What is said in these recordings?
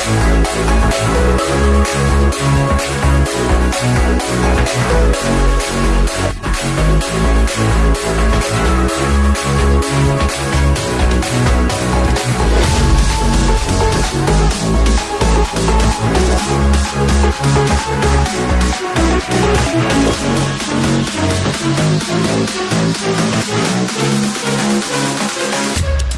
We'll be right back.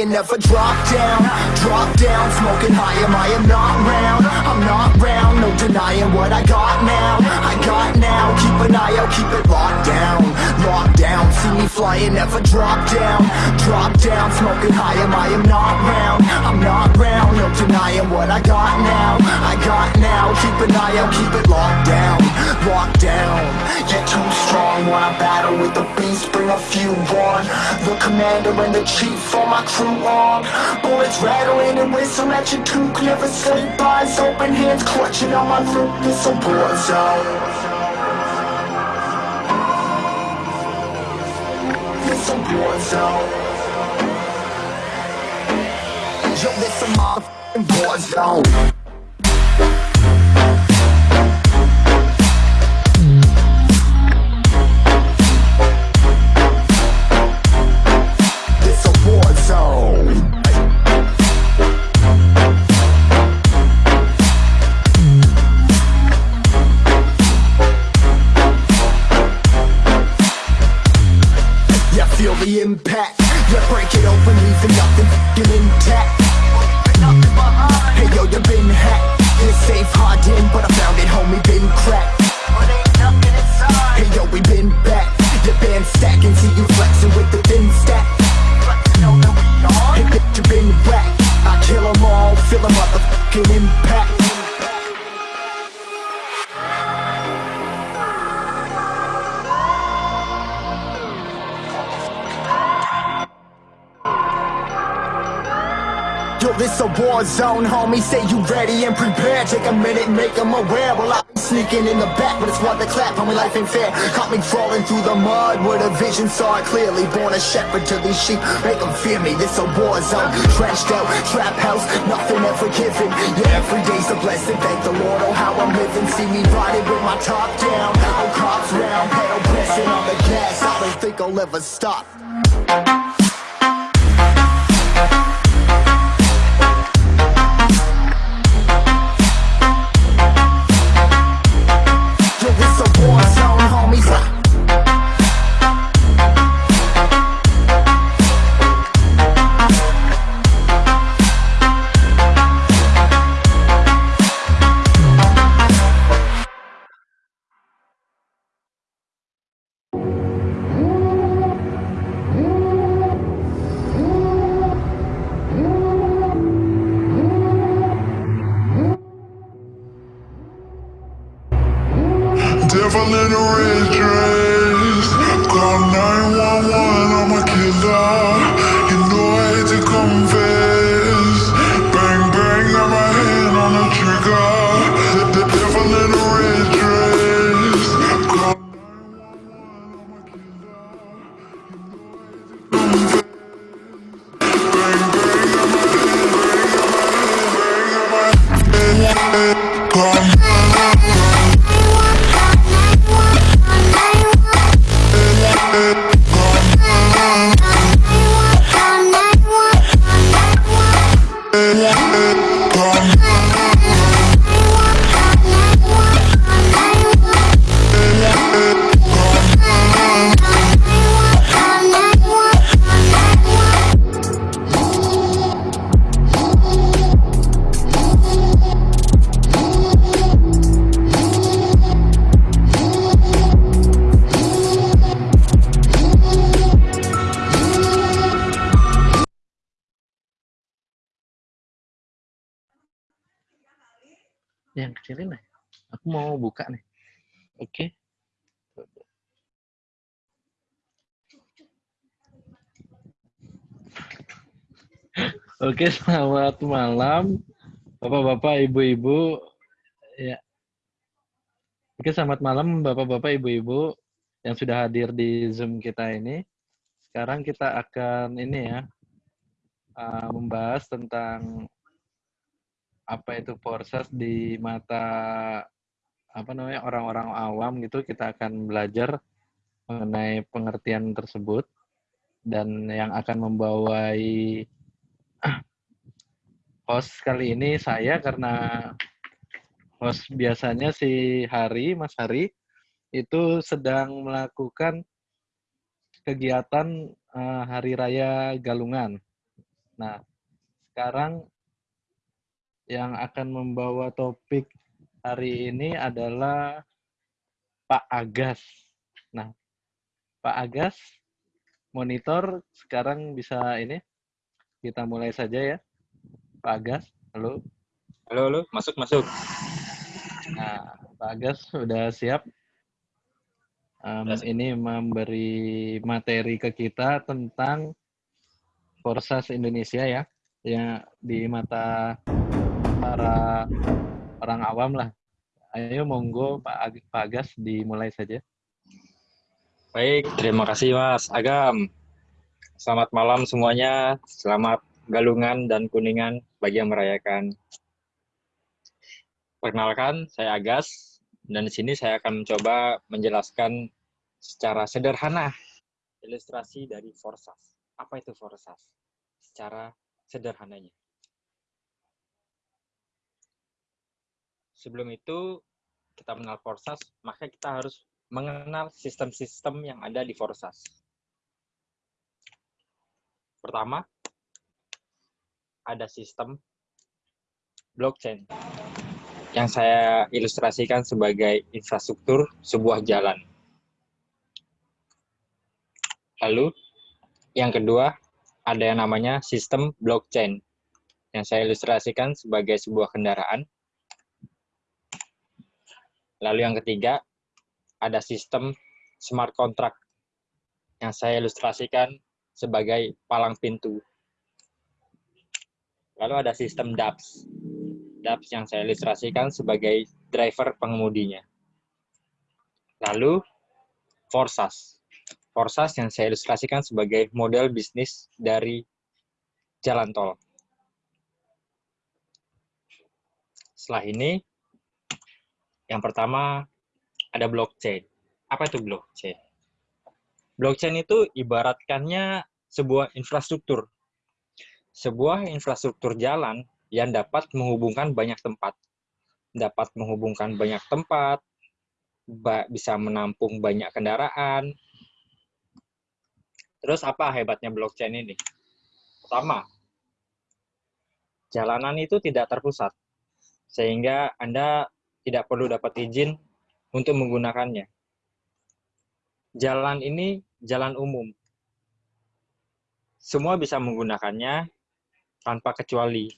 flying, never drop down. Drop down, smoking high, am I am not round? I'm not round, no denying what I got now. I got now, keep an eye out, keep it locked down. Locked down, see me flying, never drop down. Drop down, smoking high, am I? Am not round. I'm not round, no denying what I got now. I got now, keep an eye out, keep it locked down. Locked down, you're too strong. When I battle with the beast, bring a few on. The commander and the chief for my crew on. Bullets rattling and whistle at your toque. Never sleep, eyes open, hands clutching on my loot This a war zone boys out. Yo, there's some motherfucking boys out. Shepherd to these sheep, make them fear me. This a war zone, trenched out, trap house, nothing ever given. Yeah, every day's a blessing. Thank the Lord, oh how I'm living. See me riding with my top down, oh cops round, pedal pressing on the gas. I don't think I'll ever stop. Oke, selamat malam, bapak-bapak, ibu-ibu. Ya. Oke, selamat malam, bapak-bapak, ibu-ibu yang sudah hadir di Zoom kita ini. Sekarang kita akan ini ya, uh, membahas tentang apa itu proses di mata apa namanya orang-orang awam gitu kita akan belajar mengenai pengertian tersebut dan yang akan membawai host kali ini saya karena host biasanya si Hari Mas Hari itu sedang melakukan kegiatan uh, Hari Raya Galungan. Nah, sekarang yang akan membawa topik hari ini adalah Pak Agas. Nah, Pak Agas, monitor sekarang bisa ini. Kita mulai saja ya. Pak Agas, halo. Halo, halo, masuk, masuk. Nah, Pak Agas sudah siap. Um, siap. ini memberi materi ke kita tentang Forsas Indonesia ya, ya di mata para orang awam lah. Ayo monggo Pak, Ag- Pak Agas dimulai saja. Baik, terima kasih Mas Agam. Selamat malam semuanya. Selamat Galungan dan Kuningan bagi yang merayakan. Perkenalkan, saya Agas dan di sini saya akan mencoba menjelaskan secara sederhana ilustrasi dari Forsas. Apa itu Forsas? Secara sederhananya. Sebelum itu kita mengenal Forsas, maka kita harus mengenal sistem-sistem yang ada di Forsas. Pertama, ada sistem blockchain yang saya ilustrasikan sebagai infrastruktur sebuah jalan. Lalu, yang kedua, ada yang namanya sistem blockchain yang saya ilustrasikan sebagai sebuah kendaraan. Lalu yang ketiga, ada sistem smart contract yang saya ilustrasikan sebagai palang pintu. Lalu ada sistem DAPS. DAPS yang saya ilustrasikan sebagai driver pengemudinya. Lalu Forsas. Forsas yang saya ilustrasikan sebagai model bisnis dari jalan tol. Setelah ini, yang pertama ada blockchain. Apa itu blockchain? Blockchain itu ibaratkannya sebuah infrastruktur. Sebuah infrastruktur jalan yang dapat menghubungkan banyak tempat. Dapat menghubungkan banyak tempat, bisa menampung banyak kendaraan. Terus apa hebatnya blockchain ini? Pertama, jalanan itu tidak terpusat sehingga Anda tidak perlu dapat izin untuk menggunakannya. Jalan ini jalan umum. Semua bisa menggunakannya tanpa kecuali.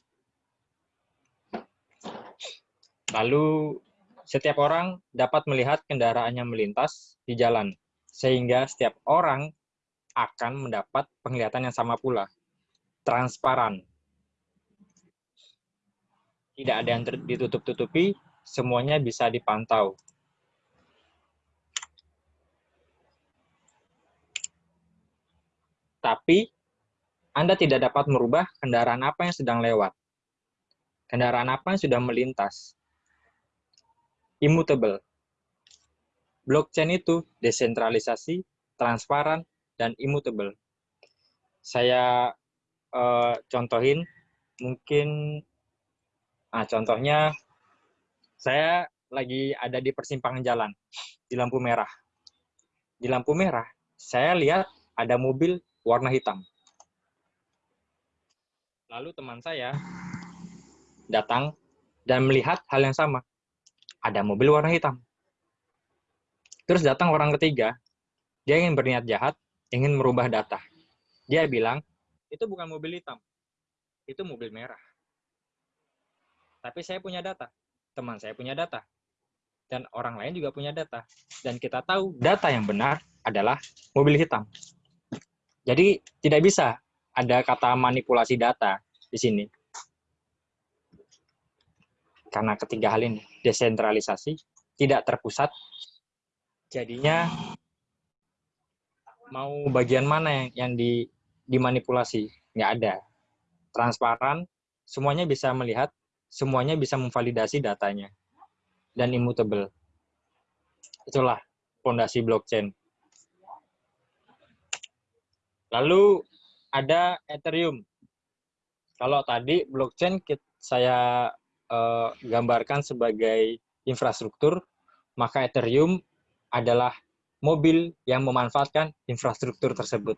Lalu, setiap orang dapat melihat kendaraannya melintas di jalan, sehingga setiap orang akan mendapat penglihatan yang sama pula, transparan tidak ada yang ditutup-tutupi, semuanya bisa dipantau. Tapi, Anda tidak dapat merubah kendaraan apa yang sedang lewat. Kendaraan apa yang sudah melintas. Immutable. Blockchain itu desentralisasi, transparan, dan immutable. Saya uh, contohin, mungkin Nah, contohnya saya lagi ada di persimpangan jalan di lampu merah. Di lampu merah, saya lihat ada mobil warna hitam. Lalu teman saya datang dan melihat hal yang sama. Ada mobil warna hitam. Terus datang orang ketiga, dia ingin berniat jahat, ingin merubah data. Dia bilang, itu bukan mobil hitam, itu mobil merah. Tapi saya punya data, teman saya punya data, dan orang lain juga punya data. Dan kita tahu data yang benar adalah mobil hitam. Jadi tidak bisa ada kata manipulasi data di sini. Karena ketiga hal ini, desentralisasi, tidak terpusat, jadinya mau bagian mana yang, yang di, dimanipulasi? Nggak ada. Transparan, semuanya bisa melihat semuanya bisa memvalidasi datanya dan immutable. Itulah fondasi blockchain. Lalu ada Ethereum. Kalau tadi blockchain saya eh, gambarkan sebagai infrastruktur, maka Ethereum adalah mobil yang memanfaatkan infrastruktur tersebut.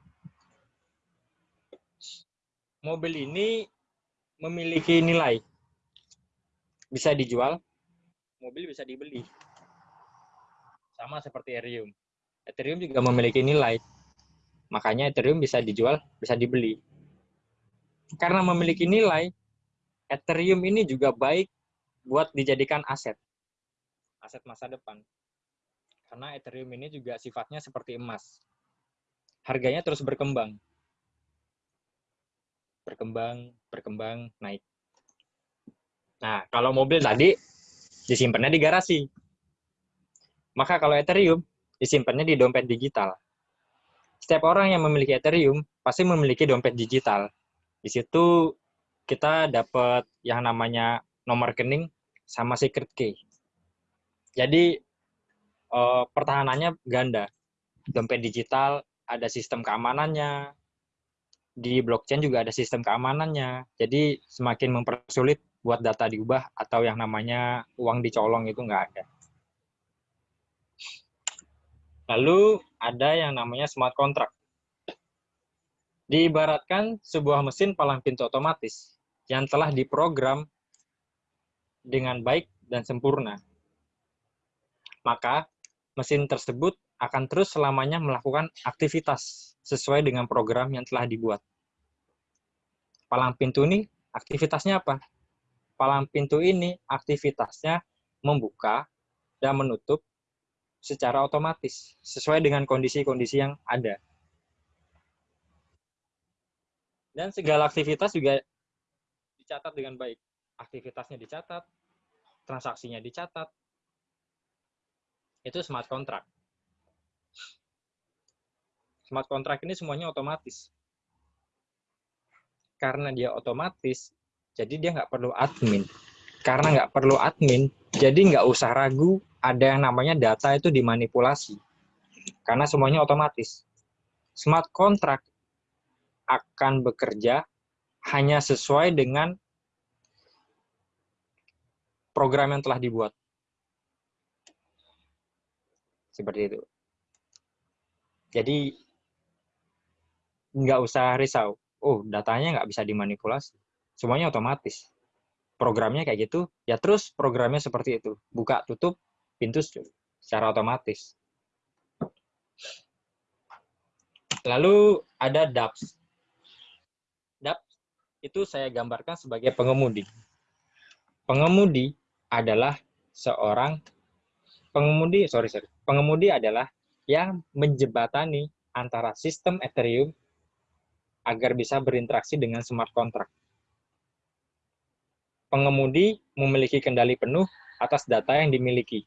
Mobil ini memiliki nilai bisa dijual, mobil bisa dibeli. Sama seperti Ethereum. Ethereum juga memiliki nilai. Makanya Ethereum bisa dijual, bisa dibeli. Karena memiliki nilai, Ethereum ini juga baik buat dijadikan aset. Aset masa depan. Karena Ethereum ini juga sifatnya seperti emas. Harganya terus berkembang. Berkembang, berkembang, naik. Nah, kalau mobil tadi disimpannya di garasi. Maka kalau Ethereum disimpannya di dompet digital. Setiap orang yang memiliki Ethereum pasti memiliki dompet digital. Di situ kita dapat yang namanya nomor rekening sama secret key. Jadi eh, pertahanannya ganda. Dompet digital ada sistem keamanannya, di blockchain juga ada sistem keamanannya. Jadi semakin mempersulit buat data diubah atau yang namanya uang dicolong itu nggak ada. Lalu ada yang namanya smart contract. Diibaratkan sebuah mesin palang pintu otomatis yang telah diprogram dengan baik dan sempurna. Maka mesin tersebut akan terus selamanya melakukan aktivitas sesuai dengan program yang telah dibuat. Palang pintu ini aktivitasnya apa? palang pintu ini aktivitasnya membuka dan menutup secara otomatis sesuai dengan kondisi-kondisi yang ada. Dan segala aktivitas juga dicatat dengan baik. Aktivitasnya dicatat, transaksinya dicatat. Itu smart contract. Smart contract ini semuanya otomatis. Karena dia otomatis, jadi dia nggak perlu admin. Karena nggak perlu admin, jadi nggak usah ragu ada yang namanya data itu dimanipulasi. Karena semuanya otomatis. Smart contract akan bekerja hanya sesuai dengan program yang telah dibuat. Seperti itu. Jadi, nggak usah risau. Oh, datanya nggak bisa dimanipulasi. Semuanya otomatis. Programnya kayak gitu, ya terus programnya seperti itu. Buka, tutup, pintu secara otomatis. Lalu ada DAPS. DAPS itu saya gambarkan sebagai pengemudi. Pengemudi adalah seorang pengemudi, sorry, sorry. Pengemudi adalah yang menjebatani antara sistem Ethereum agar bisa berinteraksi dengan smart contract. Pengemudi memiliki kendali penuh atas data yang dimiliki.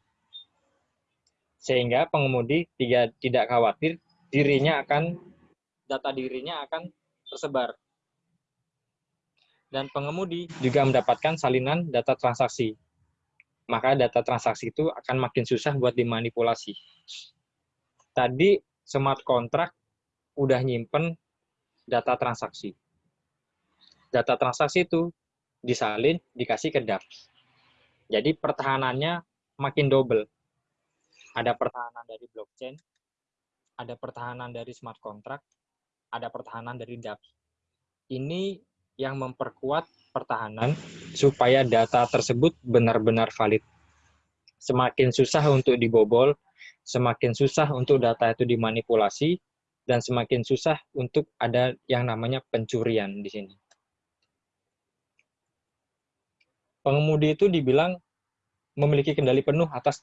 Sehingga pengemudi tidak, tidak khawatir dirinya akan data dirinya akan tersebar. Dan pengemudi juga mendapatkan salinan data transaksi. Maka data transaksi itu akan makin susah buat dimanipulasi. Tadi smart contract udah nyimpen data transaksi. Data transaksi itu disalin, dikasih ke DApps. Jadi pertahanannya makin double. Ada pertahanan dari blockchain, ada pertahanan dari smart contract, ada pertahanan dari DApps. Ini yang memperkuat pertahanan supaya data tersebut benar-benar valid. Semakin susah untuk dibobol, semakin susah untuk data itu dimanipulasi, dan semakin susah untuk ada yang namanya pencurian di sini. Pengemudi itu dibilang memiliki kendali penuh atas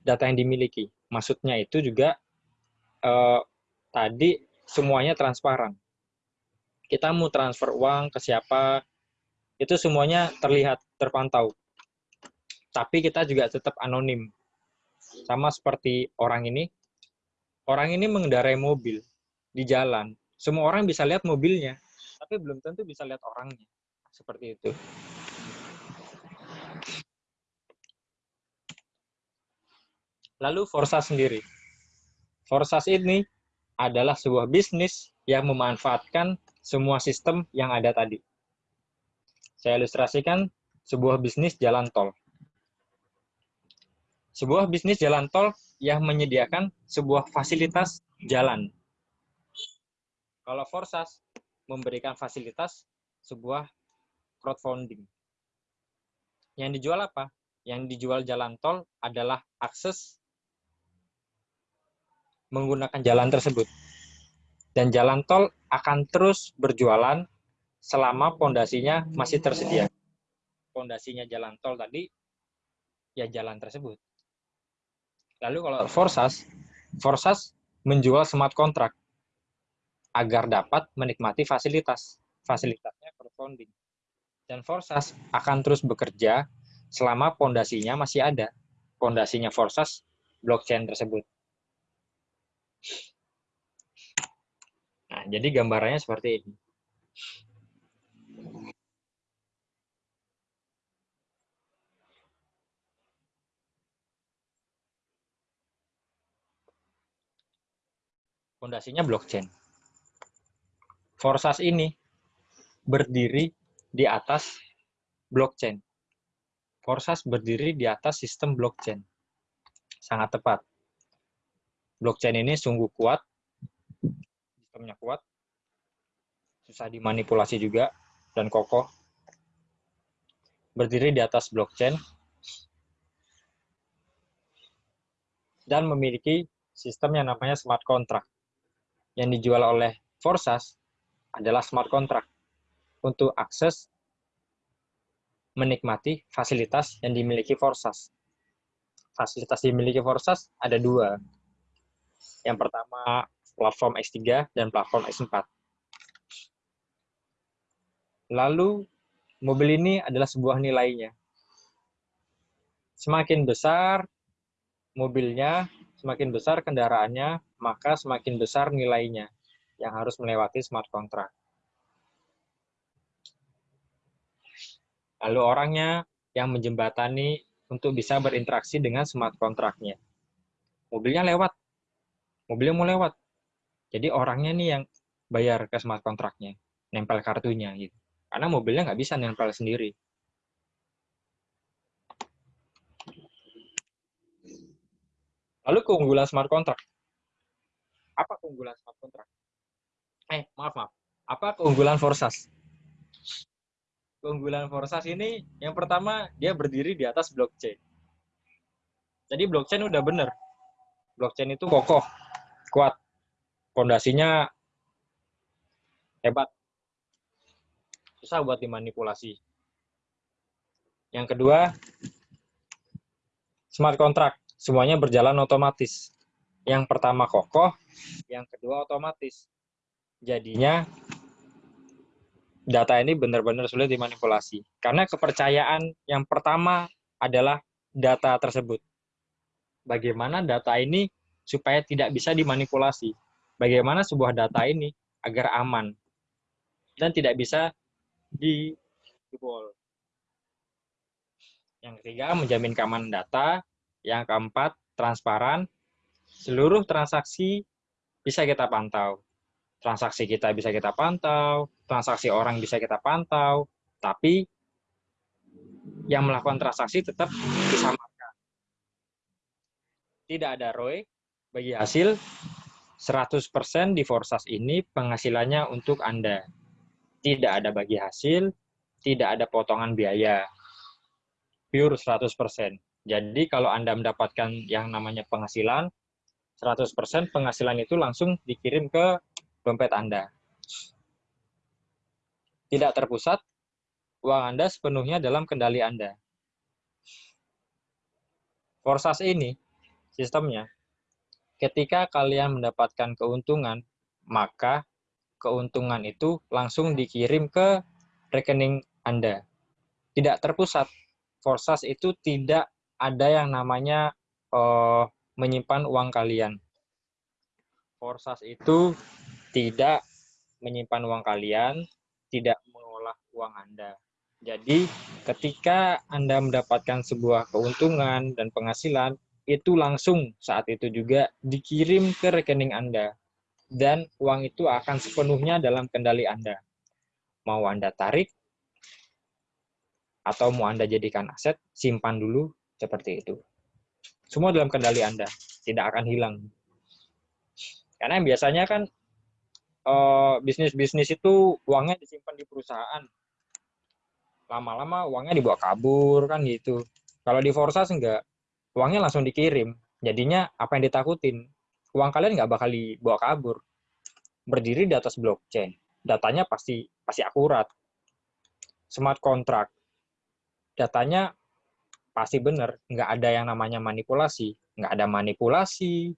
data yang dimiliki. Maksudnya itu juga eh, tadi semuanya transparan. Kita mau transfer uang ke siapa, itu semuanya terlihat, terpantau. Tapi kita juga tetap anonim. Sama seperti orang ini, orang ini mengendarai mobil di jalan. Semua orang bisa lihat mobilnya, tapi belum tentu bisa lihat orangnya. Seperti itu. Lalu Forsas sendiri. Forsas ini adalah sebuah bisnis yang memanfaatkan semua sistem yang ada tadi. Saya ilustrasikan sebuah bisnis jalan tol. Sebuah bisnis jalan tol yang menyediakan sebuah fasilitas jalan. Kalau Forsas memberikan fasilitas sebuah crowdfunding. Yang dijual apa? Yang dijual jalan tol adalah akses menggunakan jalan tersebut. Dan jalan tol akan terus berjualan selama pondasinya masih tersedia. Pondasinya jalan tol tadi, ya jalan tersebut. Lalu kalau Forsas, Forsas menjual smart contract agar dapat menikmati fasilitas. Fasilitasnya crowdfunding. Dan Forsas akan terus bekerja selama pondasinya masih ada. Pondasinya Forsas blockchain tersebut. Nah, jadi gambarannya seperti ini. Fondasinya blockchain. Forsas ini berdiri di atas blockchain. Forsas berdiri di atas sistem blockchain. Sangat tepat blockchain ini sungguh kuat, sistemnya kuat, susah dimanipulasi juga, dan kokoh. Berdiri di atas blockchain, dan memiliki sistem yang namanya smart contract. Yang dijual oleh Forsas adalah smart contract untuk akses menikmati fasilitas yang dimiliki Forsas. Fasilitas dimiliki Forsas ada dua, yang pertama platform X3 dan platform X4. Lalu mobil ini adalah sebuah nilainya. Semakin besar mobilnya, semakin besar kendaraannya, maka semakin besar nilainya yang harus melewati smart contract. Lalu orangnya yang menjembatani untuk bisa berinteraksi dengan smart contract-nya. Mobilnya lewat. Mobilnya mau lewat. Jadi orangnya nih yang bayar ke smart contract-nya. Nempel kartunya gitu. Karena mobilnya nggak bisa nempel sendiri. Lalu keunggulan smart contract. Apa keunggulan smart contract? Eh, maaf, maaf. Apa keunggulan Forsas? Keunggulan Forsas ini yang pertama dia berdiri di atas blockchain. Jadi blockchain udah bener. Blockchain itu kokoh, kuat. Fondasinya hebat. Susah buat dimanipulasi. Yang kedua, smart contract semuanya berjalan otomatis. Yang pertama kokoh, yang kedua otomatis. Jadinya data ini benar-benar sulit dimanipulasi. Karena kepercayaan yang pertama adalah data tersebut. Bagaimana data ini supaya tidak bisa dimanipulasi? Bagaimana sebuah data ini agar aman dan tidak bisa dijebol. Yang ketiga, menjamin keamanan data. Yang keempat, transparan. Seluruh transaksi bisa kita pantau. Transaksi kita bisa kita pantau, transaksi orang bisa kita pantau, tapi yang melakukan transaksi tetap disamakan. Tidak ada ROI bagi hasil 100% di Forsas ini penghasilannya untuk Anda. Tidak ada bagi hasil, tidak ada potongan biaya. Pure 100%. Jadi kalau Anda mendapatkan yang namanya penghasilan, 100% penghasilan itu langsung dikirim ke dompet Anda. Tidak terpusat, uang Anda sepenuhnya dalam kendali Anda. Forsas ini, sistemnya, ketika kalian mendapatkan keuntungan, maka keuntungan itu langsung dikirim ke rekening Anda. Tidak terpusat. Forsas itu tidak ada yang namanya uh, menyimpan uang kalian. Forsas itu tidak menyimpan uang kalian, tidak mengolah uang Anda. Jadi, ketika Anda mendapatkan sebuah keuntungan dan penghasilan, itu langsung saat itu juga dikirim ke rekening Anda. Dan uang itu akan sepenuhnya dalam kendali Anda. Mau Anda tarik, atau mau Anda jadikan aset, simpan dulu, seperti itu. Semua dalam kendali Anda, tidak akan hilang. Karena biasanya kan eh, bisnis-bisnis itu uangnya disimpan di perusahaan. Lama-lama uangnya dibawa kabur kan gitu. Kalau di Forsas enggak, uangnya langsung dikirim. Jadinya apa yang ditakutin? Uang kalian nggak bakal dibawa kabur. Berdiri di atas blockchain. Datanya pasti pasti akurat. Smart contract. Datanya pasti benar, nggak ada yang namanya manipulasi, nggak ada manipulasi,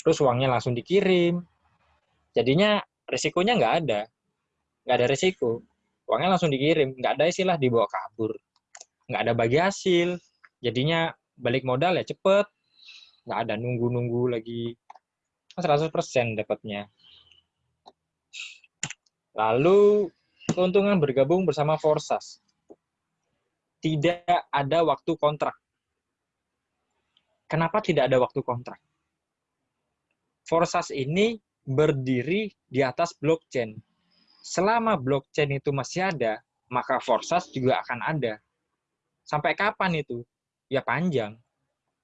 terus uangnya langsung dikirim, jadinya risikonya nggak ada, nggak ada risiko, uangnya langsung dikirim, nggak ada istilah dibawa kabur, nggak ada bagi hasil, jadinya balik modal ya cepet, nggak ada nunggu-nunggu lagi, 100% dapatnya. Lalu keuntungan bergabung bersama Forsas tidak ada waktu kontrak. Kenapa tidak ada waktu kontrak? Forsas ini berdiri di atas blockchain. Selama blockchain itu masih ada, maka Forsas juga akan ada. Sampai kapan itu? Ya panjang.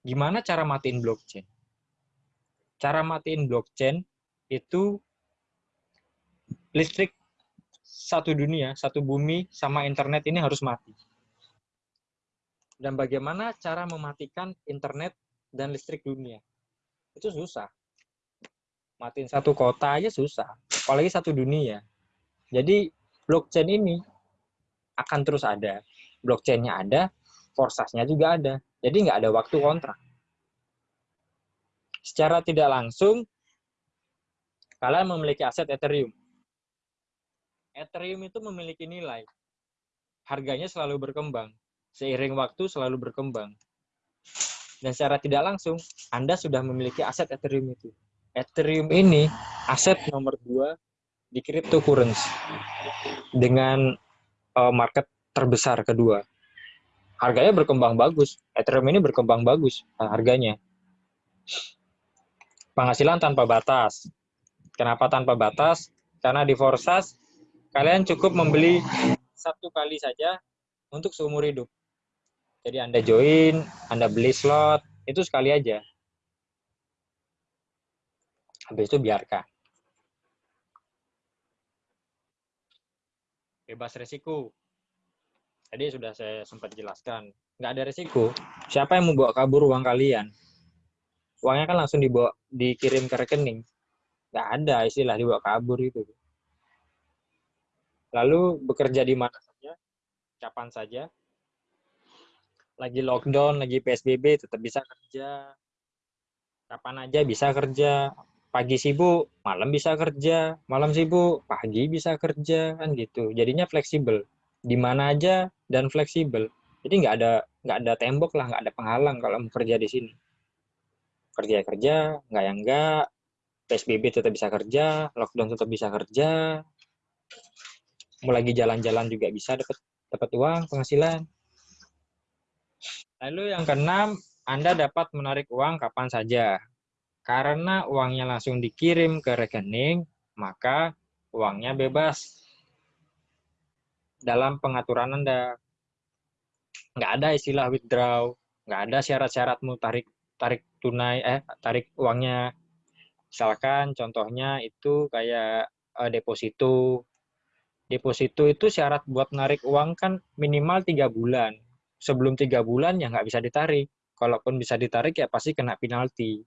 Gimana cara matiin blockchain? Cara matiin blockchain itu listrik satu dunia, satu bumi, sama internet ini harus mati dan bagaimana cara mematikan internet dan listrik dunia. Itu susah. Matiin satu kota aja susah, apalagi satu dunia. Jadi blockchain ini akan terus ada. Blockchainnya ada, forsasnya juga ada. Jadi nggak ada waktu kontrak. Secara tidak langsung, kalian memiliki aset Ethereum. Ethereum itu memiliki nilai. harganya selalu berkembang. Seiring waktu selalu berkembang. Dan secara tidak langsung, Anda sudah memiliki aset Ethereum itu. Ethereum ini aset nomor dua di cryptocurrency dengan uh, market terbesar kedua. Harganya berkembang bagus. Ethereum ini berkembang bagus uh, harganya. Penghasilan tanpa batas. Kenapa tanpa batas? Karena di Forsas kalian cukup membeli satu kali saja untuk seumur hidup. Jadi Anda join, Anda beli slot, itu sekali aja. Habis itu biarkan. Bebas resiko. Tadi sudah saya sempat jelaskan. Nggak ada resiko. Siapa yang mau bawa kabur uang kalian? Uangnya kan langsung dibawa, dikirim ke rekening. Nggak ada istilah dibawa kabur itu lalu bekerja di mana saja, kapan saja. Lagi lockdown, lagi PSBB, tetap bisa kerja. Kapan aja bisa kerja. Pagi sibuk, malam bisa kerja. Malam sibuk, pagi bisa kerja, kan gitu. Jadinya fleksibel. Di mana aja dan fleksibel. Jadi nggak ada nggak ada tembok lah, nggak ada penghalang kalau mau kerja di sini. Kerja kerja, nggak yang nggak. PSBB tetap bisa kerja, lockdown tetap bisa kerja, mau lagi jalan-jalan juga bisa dapat dapat uang penghasilan. Lalu yang keenam, Anda dapat menarik uang kapan saja. Karena uangnya langsung dikirim ke rekening, maka uangnya bebas. Dalam pengaturan Anda, nggak ada istilah withdraw, nggak ada syarat-syaratmu tarik tarik tunai eh tarik uangnya. Misalkan contohnya itu kayak uh, deposito deposito itu syarat buat narik uang kan minimal tiga bulan. Sebelum tiga bulan ya nggak bisa ditarik. Kalaupun bisa ditarik ya pasti kena penalti.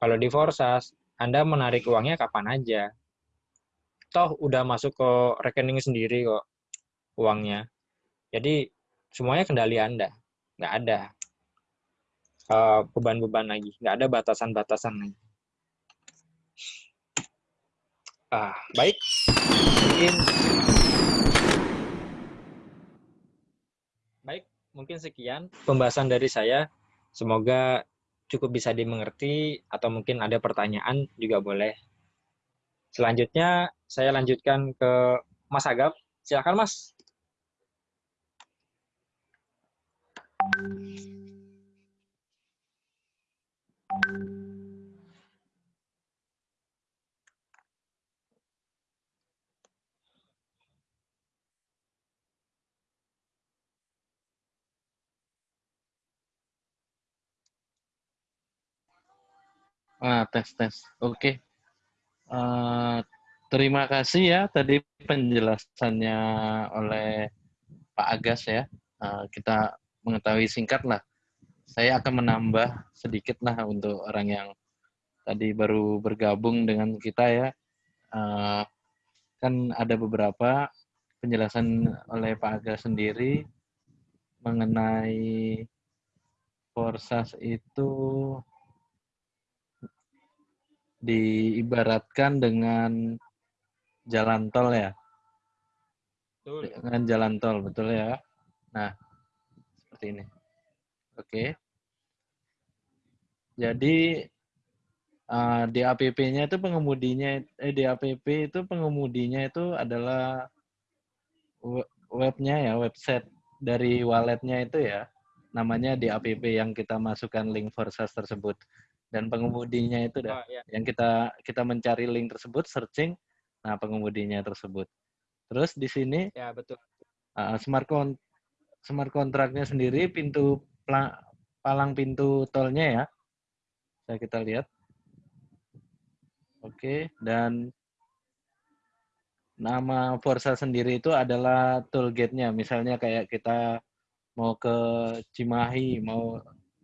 Kalau di Forsas, Anda menarik uangnya kapan aja. Toh udah masuk ke rekening sendiri kok uangnya. Jadi semuanya kendali Anda. Nggak ada eh, beban-beban uh, lagi. Nggak ada batasan-batasan lagi. Ah, baik. Mungkin Baik, mungkin sekian pembahasan dari saya. Semoga cukup bisa dimengerti atau mungkin ada pertanyaan juga boleh. Selanjutnya saya lanjutkan ke Mas Agap. Silakan Mas. Ah, tes tes. Oke. Okay. Uh, eh, terima kasih ya tadi penjelasannya oleh Pak Agas ya. Uh, kita mengetahui singkat lah. Saya akan menambah sedikit lah untuk orang yang tadi baru bergabung dengan kita ya. Uh, kan ada beberapa penjelasan oleh Pak Agas sendiri mengenai Forsas itu diibaratkan dengan jalan tol ya. Betul. Dengan jalan tol, betul ya. Nah, seperti ini. Oke. Jadi uh, di APP-nya itu pengemudinya eh di APP itu pengemudinya itu adalah webnya ya, website dari walletnya itu ya. Namanya di APP yang kita masukkan link Forsas tersebut dan pengemudinya itu dah oh, iya. yang kita kita mencari link tersebut searching nah pengemudinya tersebut terus di sini ya betul uh, smart con smart kontraknya sendiri pintu palang pintu tolnya ya saya kita lihat oke dan nama Forza sendiri itu adalah toll gate-nya misalnya kayak kita mau ke Cimahi mau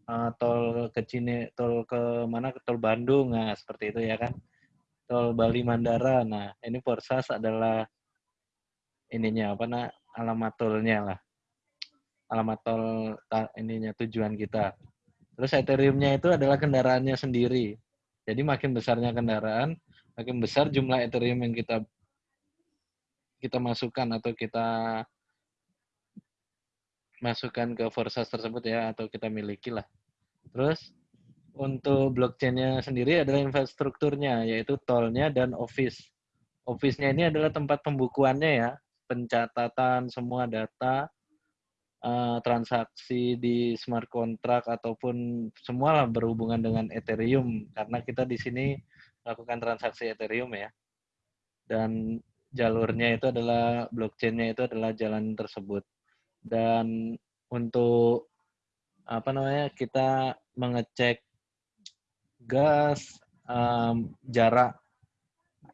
uh, tol ke Cine, tol ke mana ke tol Bandung, nah seperti itu ya kan. Tol Bali Mandara. Nah, ini Forsas adalah ininya apa nah alamat tolnya lah. Alamat tol ininya tujuan kita. Terus Ethereum-nya itu adalah kendaraannya sendiri. Jadi makin besarnya kendaraan, makin besar jumlah Ethereum yang kita kita masukkan atau kita masukkan ke Forsas tersebut ya atau kita miliki lah. Terus untuk blockchain-nya sendiri adalah infrastrukturnya yaitu tolnya dan office. Office-nya ini adalah tempat pembukuannya ya, pencatatan semua data uh, transaksi di smart contract ataupun semua berhubungan dengan Ethereum karena kita di sini melakukan transaksi Ethereum ya. Dan jalurnya itu adalah blockchain-nya itu adalah jalan tersebut. Dan untuk apa namanya kita mengecek gas um, jarak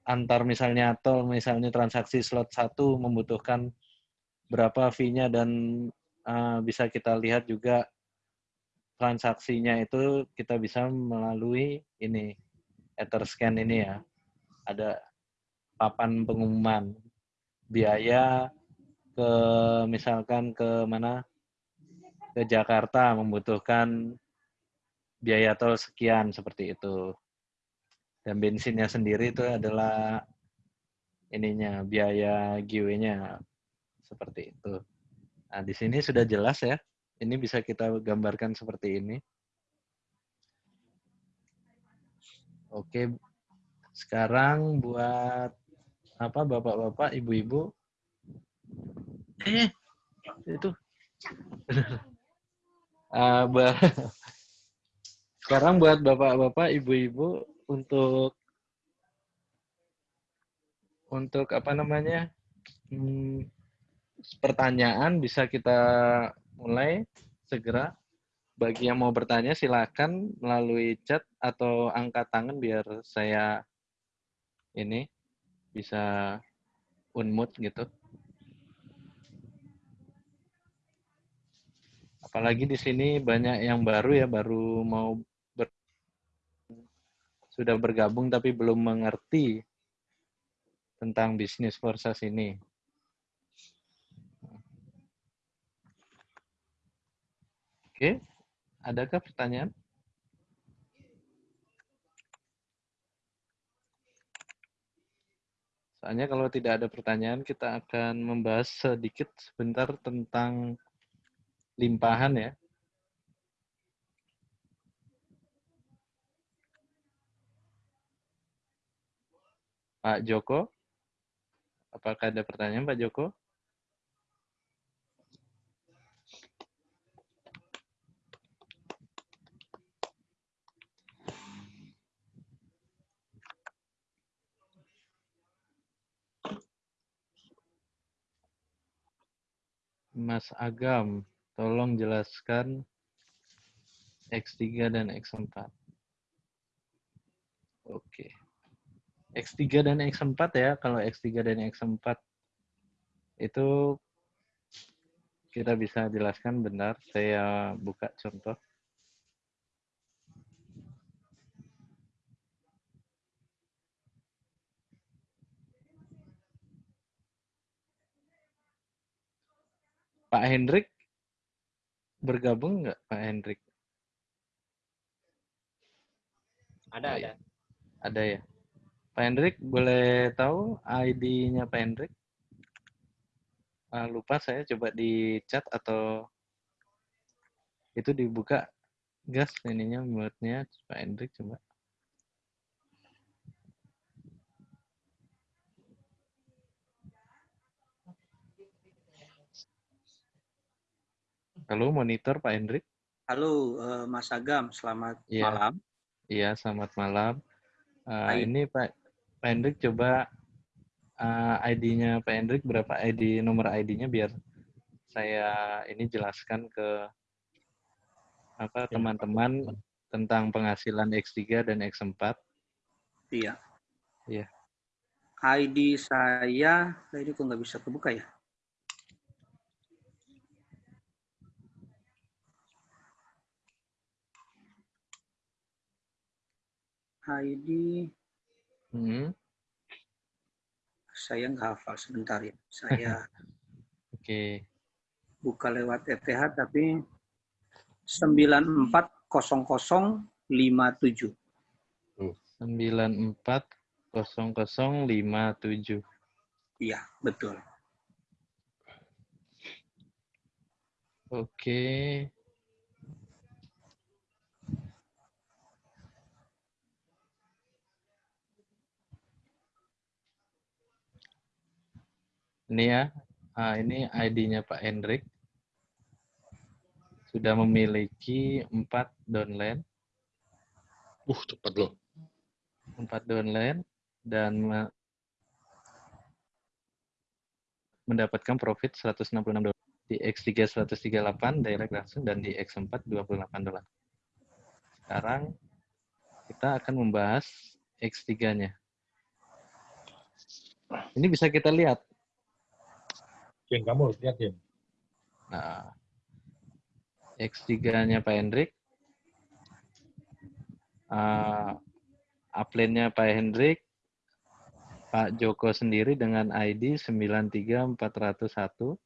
antar misalnya tol misalnya transaksi slot satu membutuhkan berapa fee-nya dan uh, bisa kita lihat juga transaksinya itu kita bisa melalui ini Etherscan ini ya. Ada papan pengumuman biaya ke misalkan ke mana? Ke Jakarta membutuhkan biaya tol sekian seperti itu. Dan bensinnya sendiri itu adalah ininya biaya giwe-nya seperti itu. Nah, di sini sudah jelas ya. Ini bisa kita gambarkan seperti ini. Oke, sekarang buat apa bapak-bapak, ibu-ibu. Eh, itu. uh, sekarang buat bapak-bapak, ibu-ibu untuk untuk apa namanya hmm, pertanyaan bisa kita mulai segera. Bagi yang mau bertanya silakan melalui chat atau angkat tangan biar saya ini bisa unmute gitu. Apalagi di sini banyak yang baru ya, baru mau ber, sudah bergabung tapi belum mengerti tentang bisnis forsas ini. Oke, adakah pertanyaan? Soalnya kalau tidak ada pertanyaan, kita akan membahas sedikit sebentar tentang limpahan ya. Pak Joko, apakah ada pertanyaan Pak Joko? Mas Agam, tolong jelaskan X3 dan X4. Oke. X3 dan X4 ya, kalau X3 dan X4 itu kita bisa jelaskan benar. Saya buka contoh. Pak Hendrik bergabung nggak Pak Hendrik? Ada, ada. Ada ya. Pak Hendrik boleh tahu ID-nya Pak Hendrik? Uh, lupa saya coba di chat atau itu dibuka gas ininya muatnya Pak Hendrik coba. Halo, monitor Pak Hendrik. Halo, uh, Mas Agam. Selamat ya. malam. Iya, selamat malam. Uh, ini Pak Pak Hendrik coba uh, eh, ID-nya Pak Hendrik berapa ID nomor ID-nya biar saya ini jelaskan ke apa ya. teman-teman tentang penghasilan X3 dan X4. Iya. Iya. ID saya, ini kok nggak bisa kebuka ya? ID. Hmm. Saya nggak hafal sebentar ya. Saya Oke. Okay. buka lewat ETH tapi 940057. 940057. Iya, betul. Oke. Ini ya, ah, ini ID-nya Pak Hendrik. Sudah memiliki empat downline, Uh, cepat loh. empat downline dan me- mendapatkan profit 166 dolar. Di X3 138 direct langsung dan di X4 28 dolar. Sekarang kita akan membahas X3-nya. Ini bisa kita lihat. Jen, kamu harus lihat, Jen. Nah, X3-nya Pak Hendrik. Uh, upline-nya Pak Hendrik. Pak Joko sendiri dengan ID 93401.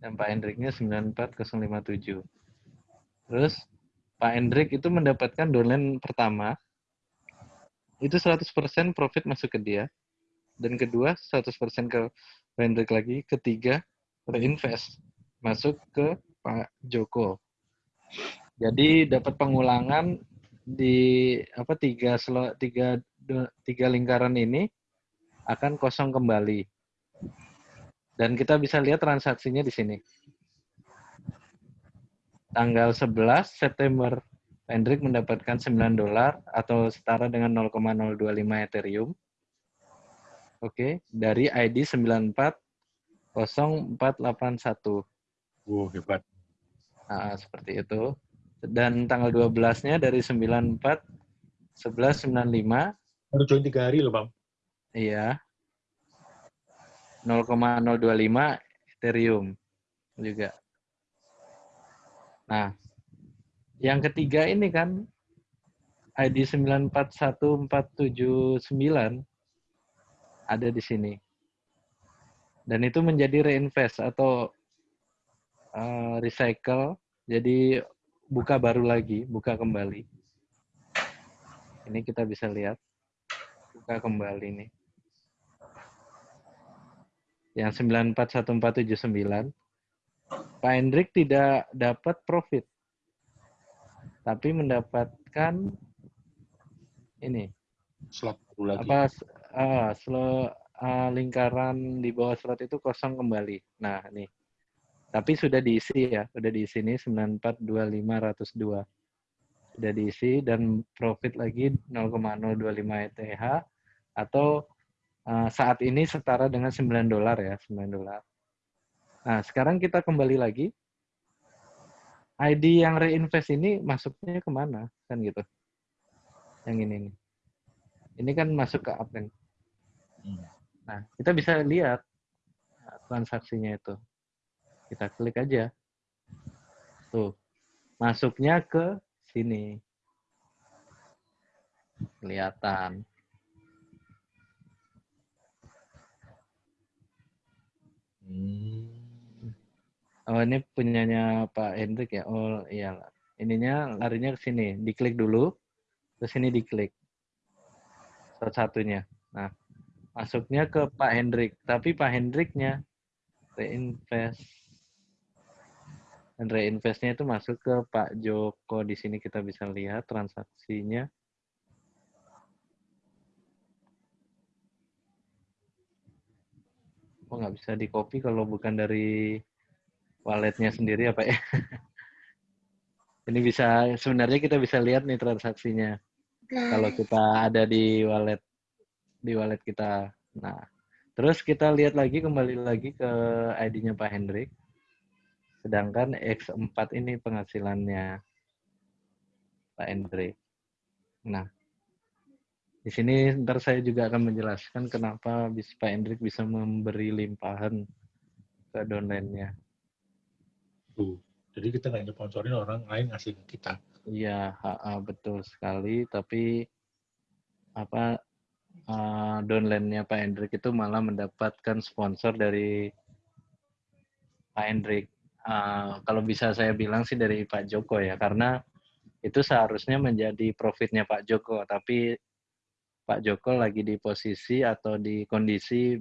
Dan Pak Hendriknya 94057. Terus Pak Hendrik itu mendapatkan downline pertama. Itu 100% profit masuk ke dia. Dan kedua 100% ke Hendrik lagi. Ketiga reinvest masuk ke Pak Joko. Jadi dapat pengulangan di apa tiga selo, tiga tiga lingkaran ini akan kosong kembali. Dan kita bisa lihat transaksinya di sini. Tanggal 11 September, Hendrik mendapatkan 9 dolar atau setara dengan 0,025 Ethereum. Oke, dari ID 940481. Wow, hebat. Nah, seperti itu. Dan tanggal 12-nya dari 94 1195 Baru join tiga hari loh, Bang. iya 0,025 Ethereum juga. Nah, yang ketiga ini kan ID 941479 ada di sini. Dan itu menjadi reinvest atau uh, recycle, jadi buka baru lagi, buka kembali. Ini kita bisa lihat, buka kembali nih. Yang 941479, Pak Hendrik tidak dapat profit, tapi mendapatkan ini Slot baru lagi. apa ah, slow ah, lingkaran di bawah slot itu kosong kembali. Nah, nih. Tapi sudah diisi ya, sudah diisi ini 942502. Sudah diisi dan profit lagi 0,025 ETH atau ah, saat ini setara dengan 9 dolar ya, 9 dolar. Nah, sekarang kita kembali lagi. ID yang reinvest ini masuknya ke mana? Kan gitu. Yang ini nih. Ini kan masuk ke upline. Hmm. Nah, kita bisa lihat nah, transaksinya itu. Kita klik aja. Tuh. Masuknya ke sini. Kelihatan. Hmm. Oh, ini punyanya Pak Hendrik ya? Oh, iya. Ininya larinya ke sini. Diklik dulu. Terus ini diklik. Satu-satunya. Nah, masuknya ke Pak Hendrik. Tapi Pak Hendriknya reinvest. Dan reinvestnya itu masuk ke Pak Joko. Di sini kita bisa lihat transaksinya. Oh, nggak bisa di copy kalau bukan dari walletnya sendiri apa ya? Ini bisa sebenarnya kita bisa lihat nih transaksinya kalau kita ada di wallet di wallet kita. Nah, terus kita lihat lagi kembali lagi ke ID-nya Pak Hendrik. Sedangkan X4 ini penghasilannya Pak Hendrik. Nah, di sini ntar saya juga akan menjelaskan kenapa bis Pak Hendrik bisa memberi limpahan ke downline-nya. Tuh. Jadi kita nggak nyeponsorin orang lain ngasih ke kita. Iya, betul sekali. Tapi apa uh, downline-nya Pak Hendrik itu malah mendapatkan sponsor dari Pak Hendrik. Uh, kalau bisa saya bilang sih dari Pak Joko ya, karena itu seharusnya menjadi profitnya Pak Joko, tapi Pak Joko lagi di posisi atau di kondisi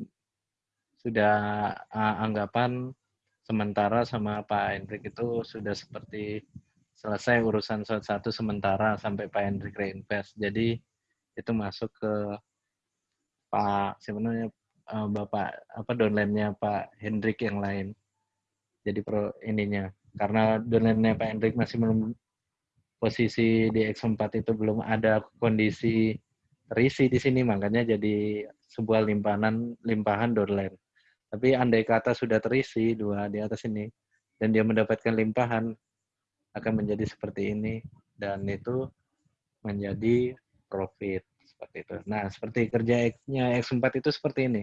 sudah uh, anggapan sementara sama Pak Hendrik itu sudah seperti selesai urusan satu sementara sampai Pak Hendrik reinvest. Jadi itu masuk ke Pak sebenarnya uh, Bapak apa downline-nya Pak Hendrik yang lain. Jadi pro ininya karena downline-nya Pak Hendrik masih belum posisi di X4 itu belum ada kondisi terisi di sini makanya jadi sebuah limpahan limpahan downline. Tapi andai kata sudah terisi dua di atas ini dan dia mendapatkan limpahan akan menjadi seperti ini dan itu menjadi profit seperti itu. Nah, seperti kerja X-nya X4 itu seperti ini.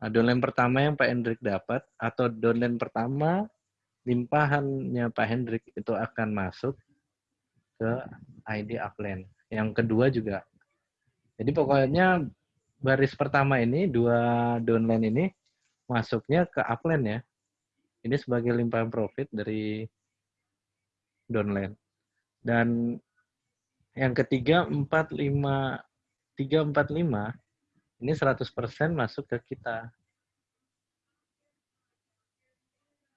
Nah, downline pertama yang Pak Hendrik dapat atau downline pertama limpahannya Pak Hendrik itu akan masuk ke ID upline. Yang kedua juga. Jadi pokoknya baris pertama ini, dua downline ini, masuknya ke upline ya. Ini sebagai limpahan profit dari downline. Dan yang ketiga, 45, 345, ini 100% masuk ke kita.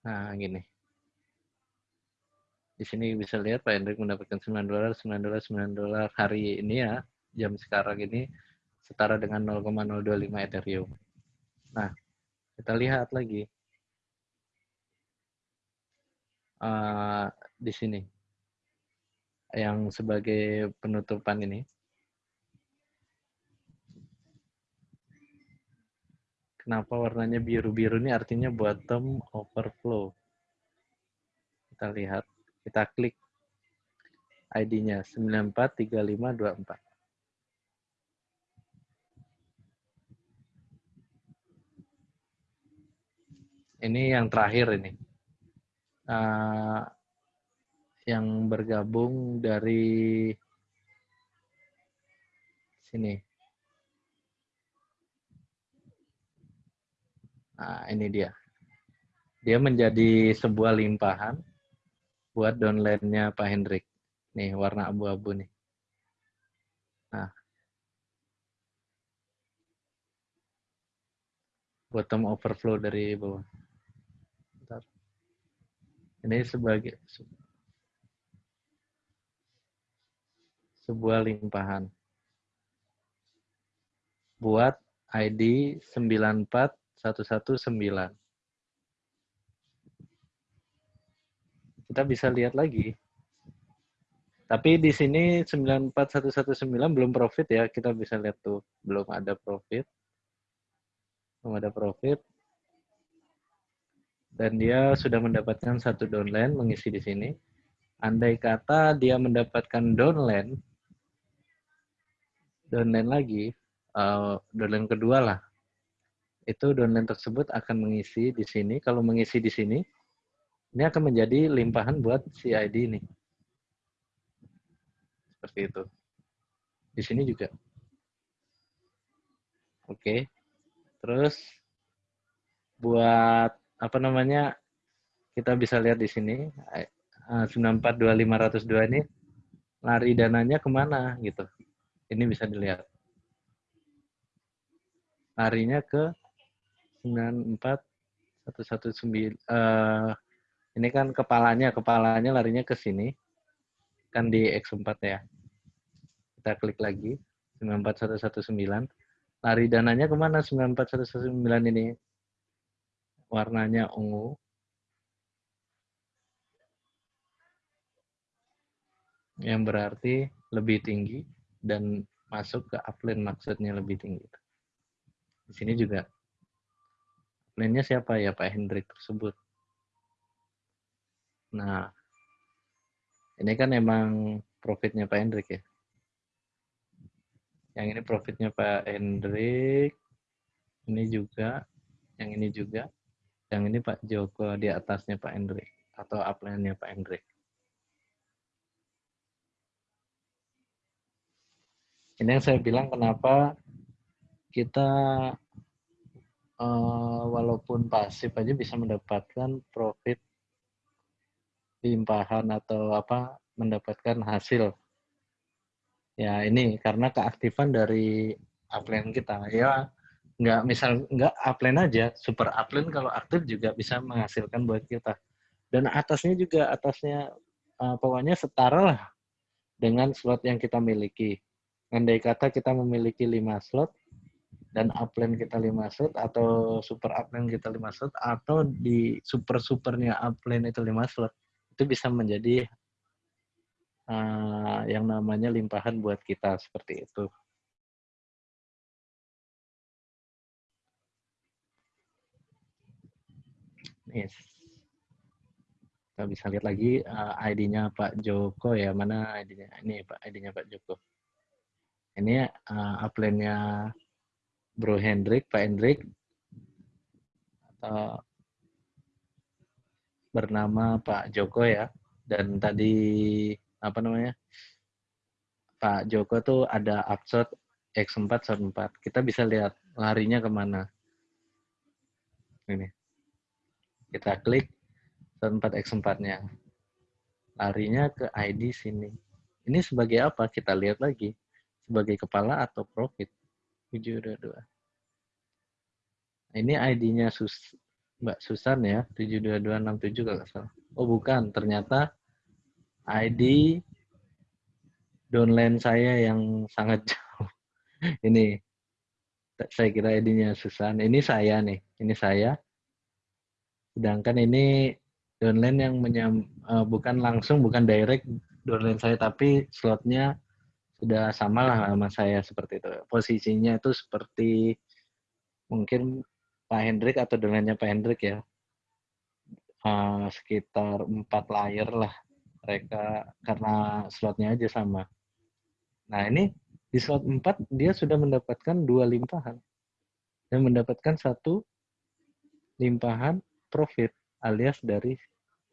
Nah, gini. Di sini bisa lihat Pak Hendrik mendapatkan 9 dolar, 9 dolar, 9 dolar hari ini ya, jam sekarang ini setara dengan 0,025 Ethereum. Nah, kita lihat lagi. Uh, di sini. Yang sebagai penutupan ini. Kenapa warnanya biru-biru ini artinya bottom overflow. Kita lihat, kita klik ID-nya 943524. ini yang terakhir ini. Uh, yang bergabung dari sini. Nah, ini dia. Dia menjadi sebuah limpahan buat downline-nya Pak Hendrik. Nih, warna abu-abu nih. Nah. Bottom overflow dari bawah. Ini sebagai sebuah limpahan. Buat ID 94119. Kita bisa lihat lagi. Tapi di sini 94119 belum profit ya. Kita bisa lihat tuh. Belum ada profit. Belum ada profit dan dia sudah mendapatkan satu downline mengisi di sini. Andai kata dia mendapatkan downline, downline lagi, uh, downline kedua lah, itu downline tersebut akan mengisi di sini. Kalau mengisi di sini, ini akan menjadi limpahan buat si ID ini. Seperti itu. Di sini juga. Oke. Terus buat apa namanya kita bisa lihat di sini 942502 eh, ini lari dananya ke mana gitu ini bisa dilihat. Larinya ke 94119 uh, ini kan kepalanya kepalanya larinya ke sini. Kan di X4 ya. Kita klik lagi 94119 lari dananya ke mana? 94119 ini. Warnanya ungu. Yang berarti lebih tinggi dan masuk ke upline maksudnya lebih tinggi. Di sini juga upline-nya siapa ya Pak Hendrik tersebut. Nah, ini kan emang profitnya Pak Hendrik ya. Yang ini profitnya Pak Hendrik. Ini juga. Yang ini juga. Yang ini Pak Joko di atasnya Pak Hendrik atau upline-nya Pak Hendrik. Ini yang saya bilang kenapa kita uh, walaupun pasif aja bisa mendapatkan profit limpahan atau apa mendapatkan hasil. Ya ini karena keaktifan dari upline kita. Ya nggak misal nggak upline aja super upline kalau aktif juga bisa menghasilkan buat kita dan atasnya juga atasnya uh, pokoknya setara lah dengan slot yang kita miliki andai kata kita memiliki 5 slot dan upline kita 5 slot atau super upline kita 5 slot atau di super supernya upline itu 5 slot itu bisa menjadi uh, yang namanya limpahan buat kita seperti itu. Yes. Kita bisa lihat lagi uh, ID-nya Pak Joko ya. Mana ID-nya? Ini Pak ID-nya Pak Joko. Ini uh, upline-nya Bro Hendrik, Pak Hendrik. Atau bernama Pak Joko ya. Dan tadi apa namanya? Pak Joko tuh ada upshot X4 shot 4. Kita bisa lihat larinya ke mana. Ini kita klik 4x4-nya. Larinya ke ID sini. Ini sebagai apa? Kita lihat lagi. Sebagai kepala atau profit. 722. Ini ID-nya Sus Mbak Susan ya. 72267 kalau salah. Oh bukan. Ternyata ID downline saya yang sangat jauh. Ini saya kira ID-nya Susan. Ini saya nih. Ini saya Sedangkan ini downline yang menyam, uh, bukan langsung, bukan direct downline saya, tapi slotnya sudah sama lah sama saya seperti itu. Posisinya itu seperti mungkin Pak Hendrik atau downline-nya Pak Hendrik ya. Uh, sekitar empat layer lah mereka karena slotnya aja sama. Nah ini di slot 4 dia sudah mendapatkan dua limpahan dan mendapatkan satu limpahan profit alias dari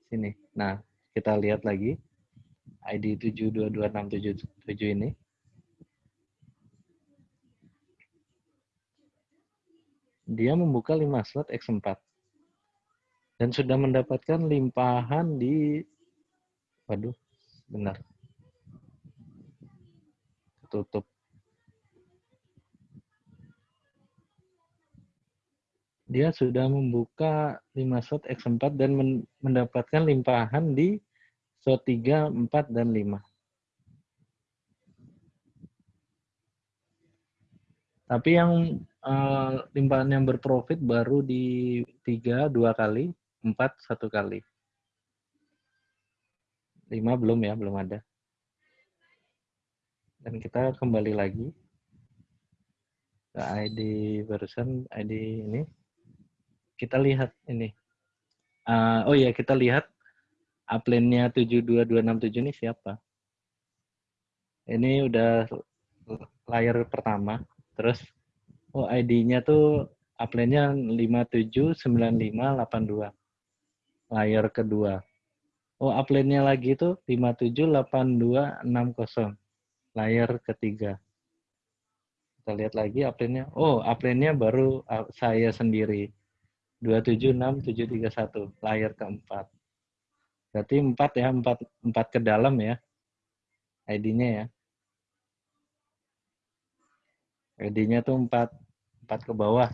sini. Nah, kita lihat lagi ID 722677 ini. Dia membuka 5 slot X4. Dan sudah mendapatkan limpahan di waduh, benar. Tutup dia sudah membuka 5 slot X4 dan mendapatkan limpahan di slot 3, 4, dan 5. Tapi yang uh, yang berprofit baru di 3 dua kali, 4 satu kali. 5 belum ya, belum ada. Dan kita kembali lagi ke ID barusan, ID ini kita lihat ini. Uh, oh ya, kita lihat upline-nya 72267 ini siapa. Ini udah layar pertama. Terus oh ID-nya tuh upline-nya 579582. Layar kedua. Oh, upline-nya lagi tuh 578260. Layar ketiga. Kita lihat lagi upline-nya. Oh, upline-nya baru uh, saya sendiri. 276731 layar keempat. Berarti 4 ya, 4 4 ke dalam ya. ID-nya ya. ID-nya tuh 4 4 ke bawah.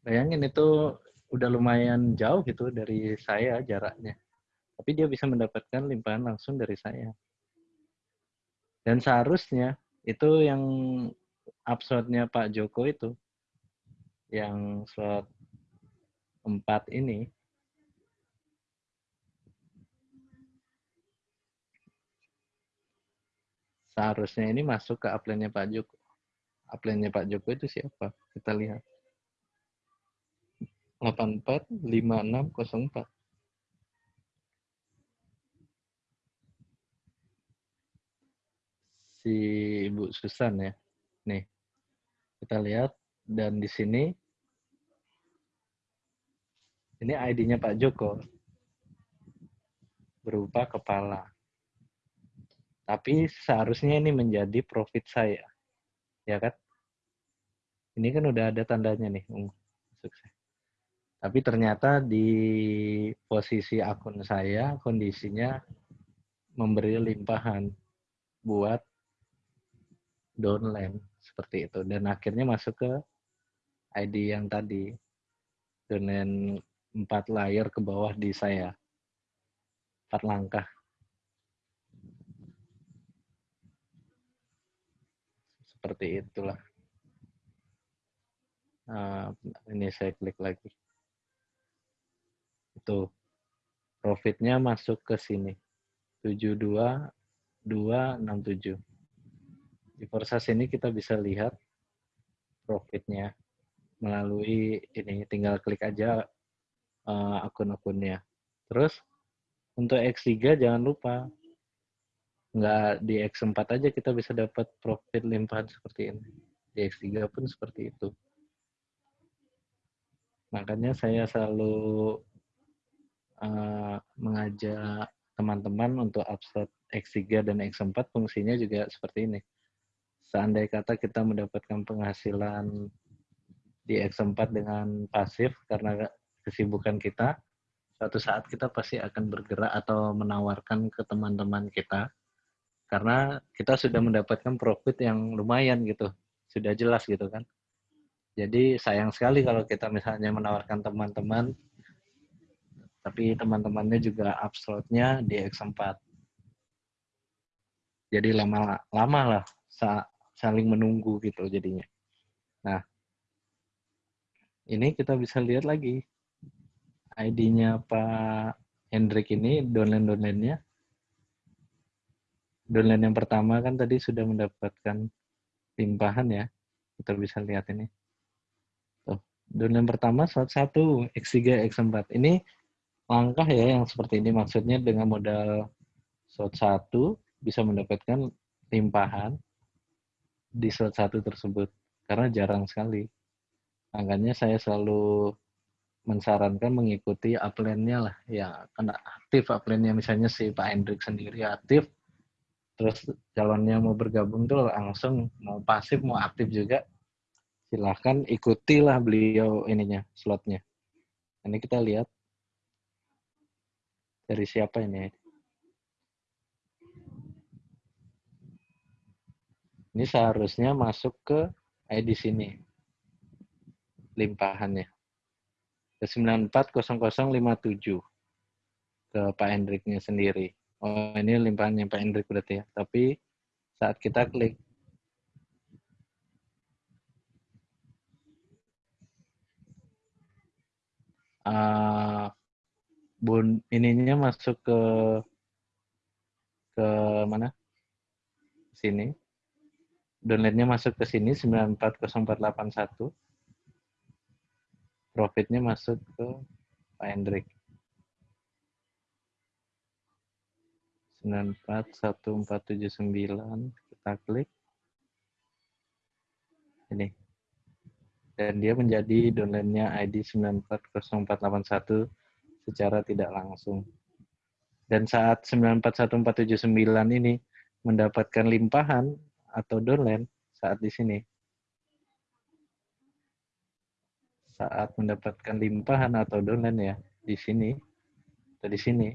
Bayangin itu udah lumayan jauh gitu dari saya jaraknya. Tapi dia bisa mendapatkan limpahan langsung dari saya. Dan seharusnya itu yang uploadnya Pak Joko itu yang slot 4 ini seharusnya ini masuk ke upline-nya Pak Joko. Upline-nya Pak Joko itu siapa? Kita lihat. 845604. Si Ibu Susan ya. Nih. Kita lihat dan di sini ini ID-nya Pak Joko berupa kepala. Tapi seharusnya ini menjadi profit saya. Ya kan? Ini kan udah ada tandanya nih. Sukses. Tapi ternyata di posisi akun saya kondisinya memberi limpahan buat downline seperti itu dan akhirnya masuk ke ID yang tadi dengan empat layer ke bawah di saya. Empat langkah. Seperti itulah. Nah, ini saya klik lagi. Itu. Profitnya masuk ke sini. 72267. Di Forsas ini kita bisa lihat profitnya melalui ini tinggal klik aja uh, akun-akunnya. Terus untuk X3 jangan lupa nggak di X4 aja kita bisa dapat profit limpahan seperti ini. Di X3 pun seperti itu. Makanya saya selalu uh, mengajak teman-teman untuk upload X3 dan X4 fungsinya juga seperti ini. Seandai kata kita mendapatkan penghasilan di X4 dengan pasif karena kesibukan kita, suatu saat kita pasti akan bergerak atau menawarkan ke teman-teman kita karena kita sudah mendapatkan profit yang lumayan gitu, sudah jelas gitu kan. Jadi sayang sekali kalau kita misalnya menawarkan teman-teman tapi teman-temannya juga uploadnya di X4. Jadi lama lama lah saling menunggu gitu jadinya. Nah, ini kita bisa lihat lagi ID-nya Pak Hendrik ini downline-downline-nya. Downline yang pertama kan tadi sudah mendapatkan limpahan ya. Kita bisa lihat ini. Tuh, downline pertama slot 1, X3, X4. Ini langkah ya yang seperti ini. Maksudnya dengan modal slot 1 bisa mendapatkan limpahan di slot 1 tersebut. Karena jarang sekali. Makanya saya selalu mensarankan mengikuti upline-nya lah. Ya, karena aktif upline-nya misalnya si Pak Hendrik sendiri aktif, terus calonnya mau bergabung tuh langsung mau pasif mau aktif juga silahkan ikutilah beliau ininya slotnya. Ini kita lihat dari siapa ini. Ini seharusnya masuk ke ID sini limpahannya. Ke 940057 ke Pak Hendriknya sendiri. Oh, ini limpahannya Pak Hendrik berarti ya. Tapi saat kita klik uh, bun ininya masuk ke ke mana? Sini. Downloadnya masuk ke sini 940481 profitnya masuk ke Pak Hendrik. 941479 kita klik. Ini. Dan dia menjadi downline-nya ID 940481 secara tidak langsung. Dan saat 941479 ini mendapatkan limpahan atau downline saat di sini. Saat mendapatkan limpahan atau downline ya di sini. Atau di sini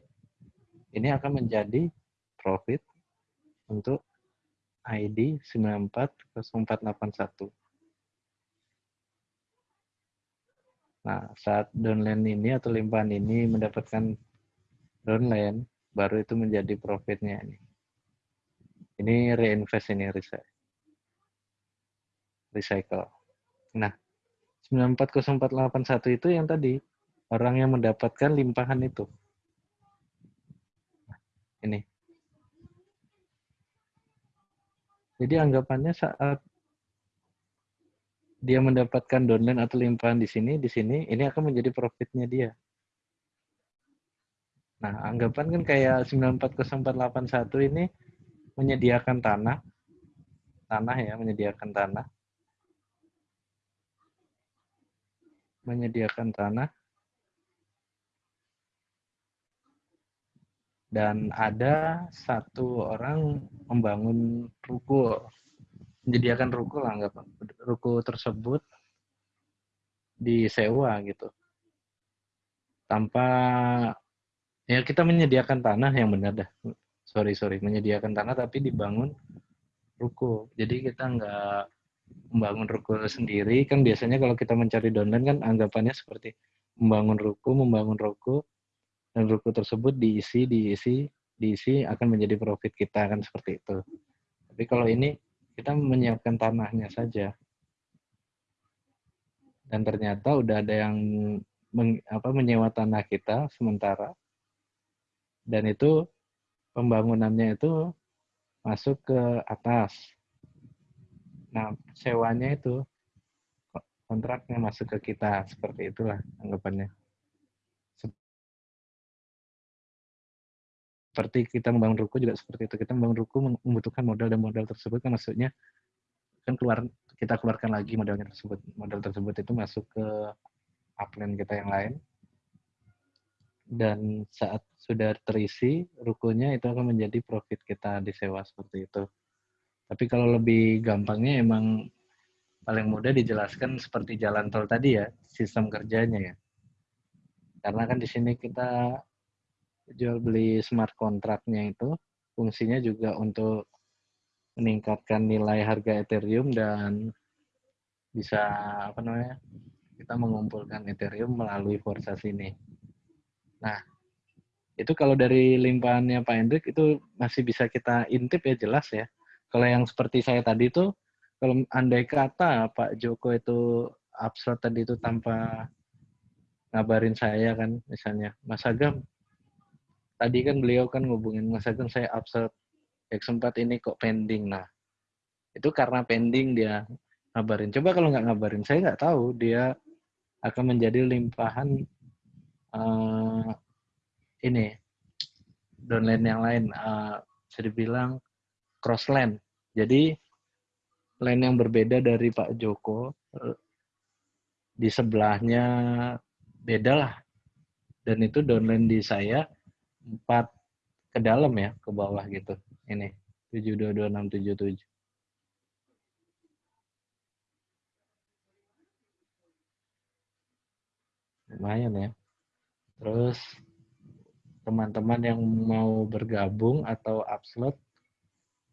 ini akan menjadi profit untuk ID 940481. Nah, saat downline ini atau limpahan ini mendapatkan downline, baru itu menjadi profitnya ini. Ini reinvest ini recycle. Nah, 940481 itu yang tadi orang yang mendapatkan limpahan itu. Ini. Jadi anggapannya saat dia mendapatkan downline atau limpahan di sini, di sini, ini akan menjadi profitnya dia. Nah, anggapan kan kayak 940481 ini menyediakan tanah, tanah ya, menyediakan tanah. menyediakan tanah dan ada satu orang membangun ruko. Menyediakan ruko lah nggak ruko tersebut disewa gitu. Tanpa ya kita menyediakan tanah yang benar dah. Sorry sorry menyediakan tanah tapi dibangun ruko. Jadi kita nggak membangun ruko sendiri. Kan biasanya kalau kita mencari downline kan anggapannya seperti membangun ruko, membangun ruko dan ruko tersebut diisi, diisi, diisi akan menjadi profit kita kan seperti itu. Tapi kalau ini kita menyiapkan tanahnya saja. Dan ternyata udah ada yang meng, apa, menyewa tanah kita sementara. Dan itu pembangunannya itu masuk ke atas. Nah, sewanya itu kontraknya masuk ke kita seperti itulah anggapannya. Seperti kita membangun ruko juga seperti itu. Kita membangun ruko membutuhkan modal dan modal tersebut kan maksudnya kan keluar kita keluarkan lagi modalnya tersebut. Modal tersebut itu masuk ke upline kita yang lain. Dan saat sudah terisi rukonya itu akan menjadi profit kita disewa seperti itu. Tapi kalau lebih gampangnya emang paling mudah dijelaskan seperti jalan tol tadi ya, sistem kerjanya ya. Karena kan di sini kita jual beli smart kontraknya itu fungsinya juga untuk meningkatkan nilai harga Ethereum dan bisa apa namanya kita mengumpulkan Ethereum melalui Forza ini. Nah, itu kalau dari limpahannya Pak Hendrik itu masih bisa kita intip ya jelas ya. Kalau yang seperti saya tadi itu, kalau andai kata Pak Joko itu absurd tadi itu tanpa ngabarin saya kan, misalnya, Mas Agam, tadi kan beliau kan ngubungin Mas Agam, saya absurd, X4 ini kok pending. Nah, itu karena pending dia ngabarin. Coba kalau nggak ngabarin, saya nggak tahu dia akan menjadi limpahan uh, ini downline yang lain. Uh, bisa dibilang crossland. Jadi lain yang berbeda dari Pak Joko eh, di sebelahnya beda lah. Dan itu downline di saya empat ke dalam ya, ke bawah gitu. Ini 722677. Lumayan ya. Terus teman-teman yang mau bergabung atau upload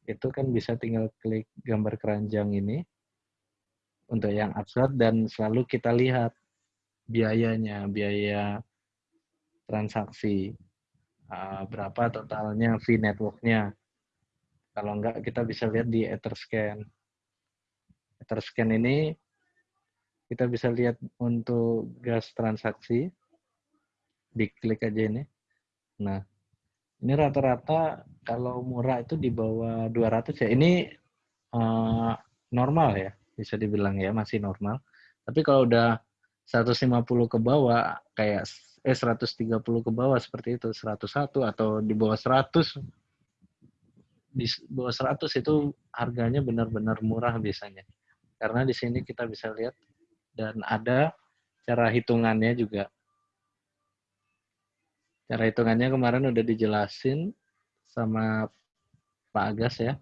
itu kan bisa tinggal klik gambar keranjang ini untuk yang absurd dan selalu kita lihat biayanya, biaya transaksi, uh, berapa totalnya fee networknya. Kalau enggak kita bisa lihat di Etherscan. Etherscan ini kita bisa lihat untuk gas transaksi, diklik aja ini. Nah, ini rata-rata kalau murah itu di bawah 200 ya. Ini uh, normal ya, bisa dibilang ya, masih normal. Tapi kalau udah 150 ke bawah, kayak eh 130 ke bawah seperti itu, 101 atau di bawah 100, di bawah 100 itu harganya benar-benar murah biasanya. Karena di sini kita bisa lihat dan ada cara hitungannya juga Cara hitungannya kemarin udah dijelasin sama Pak Agas ya.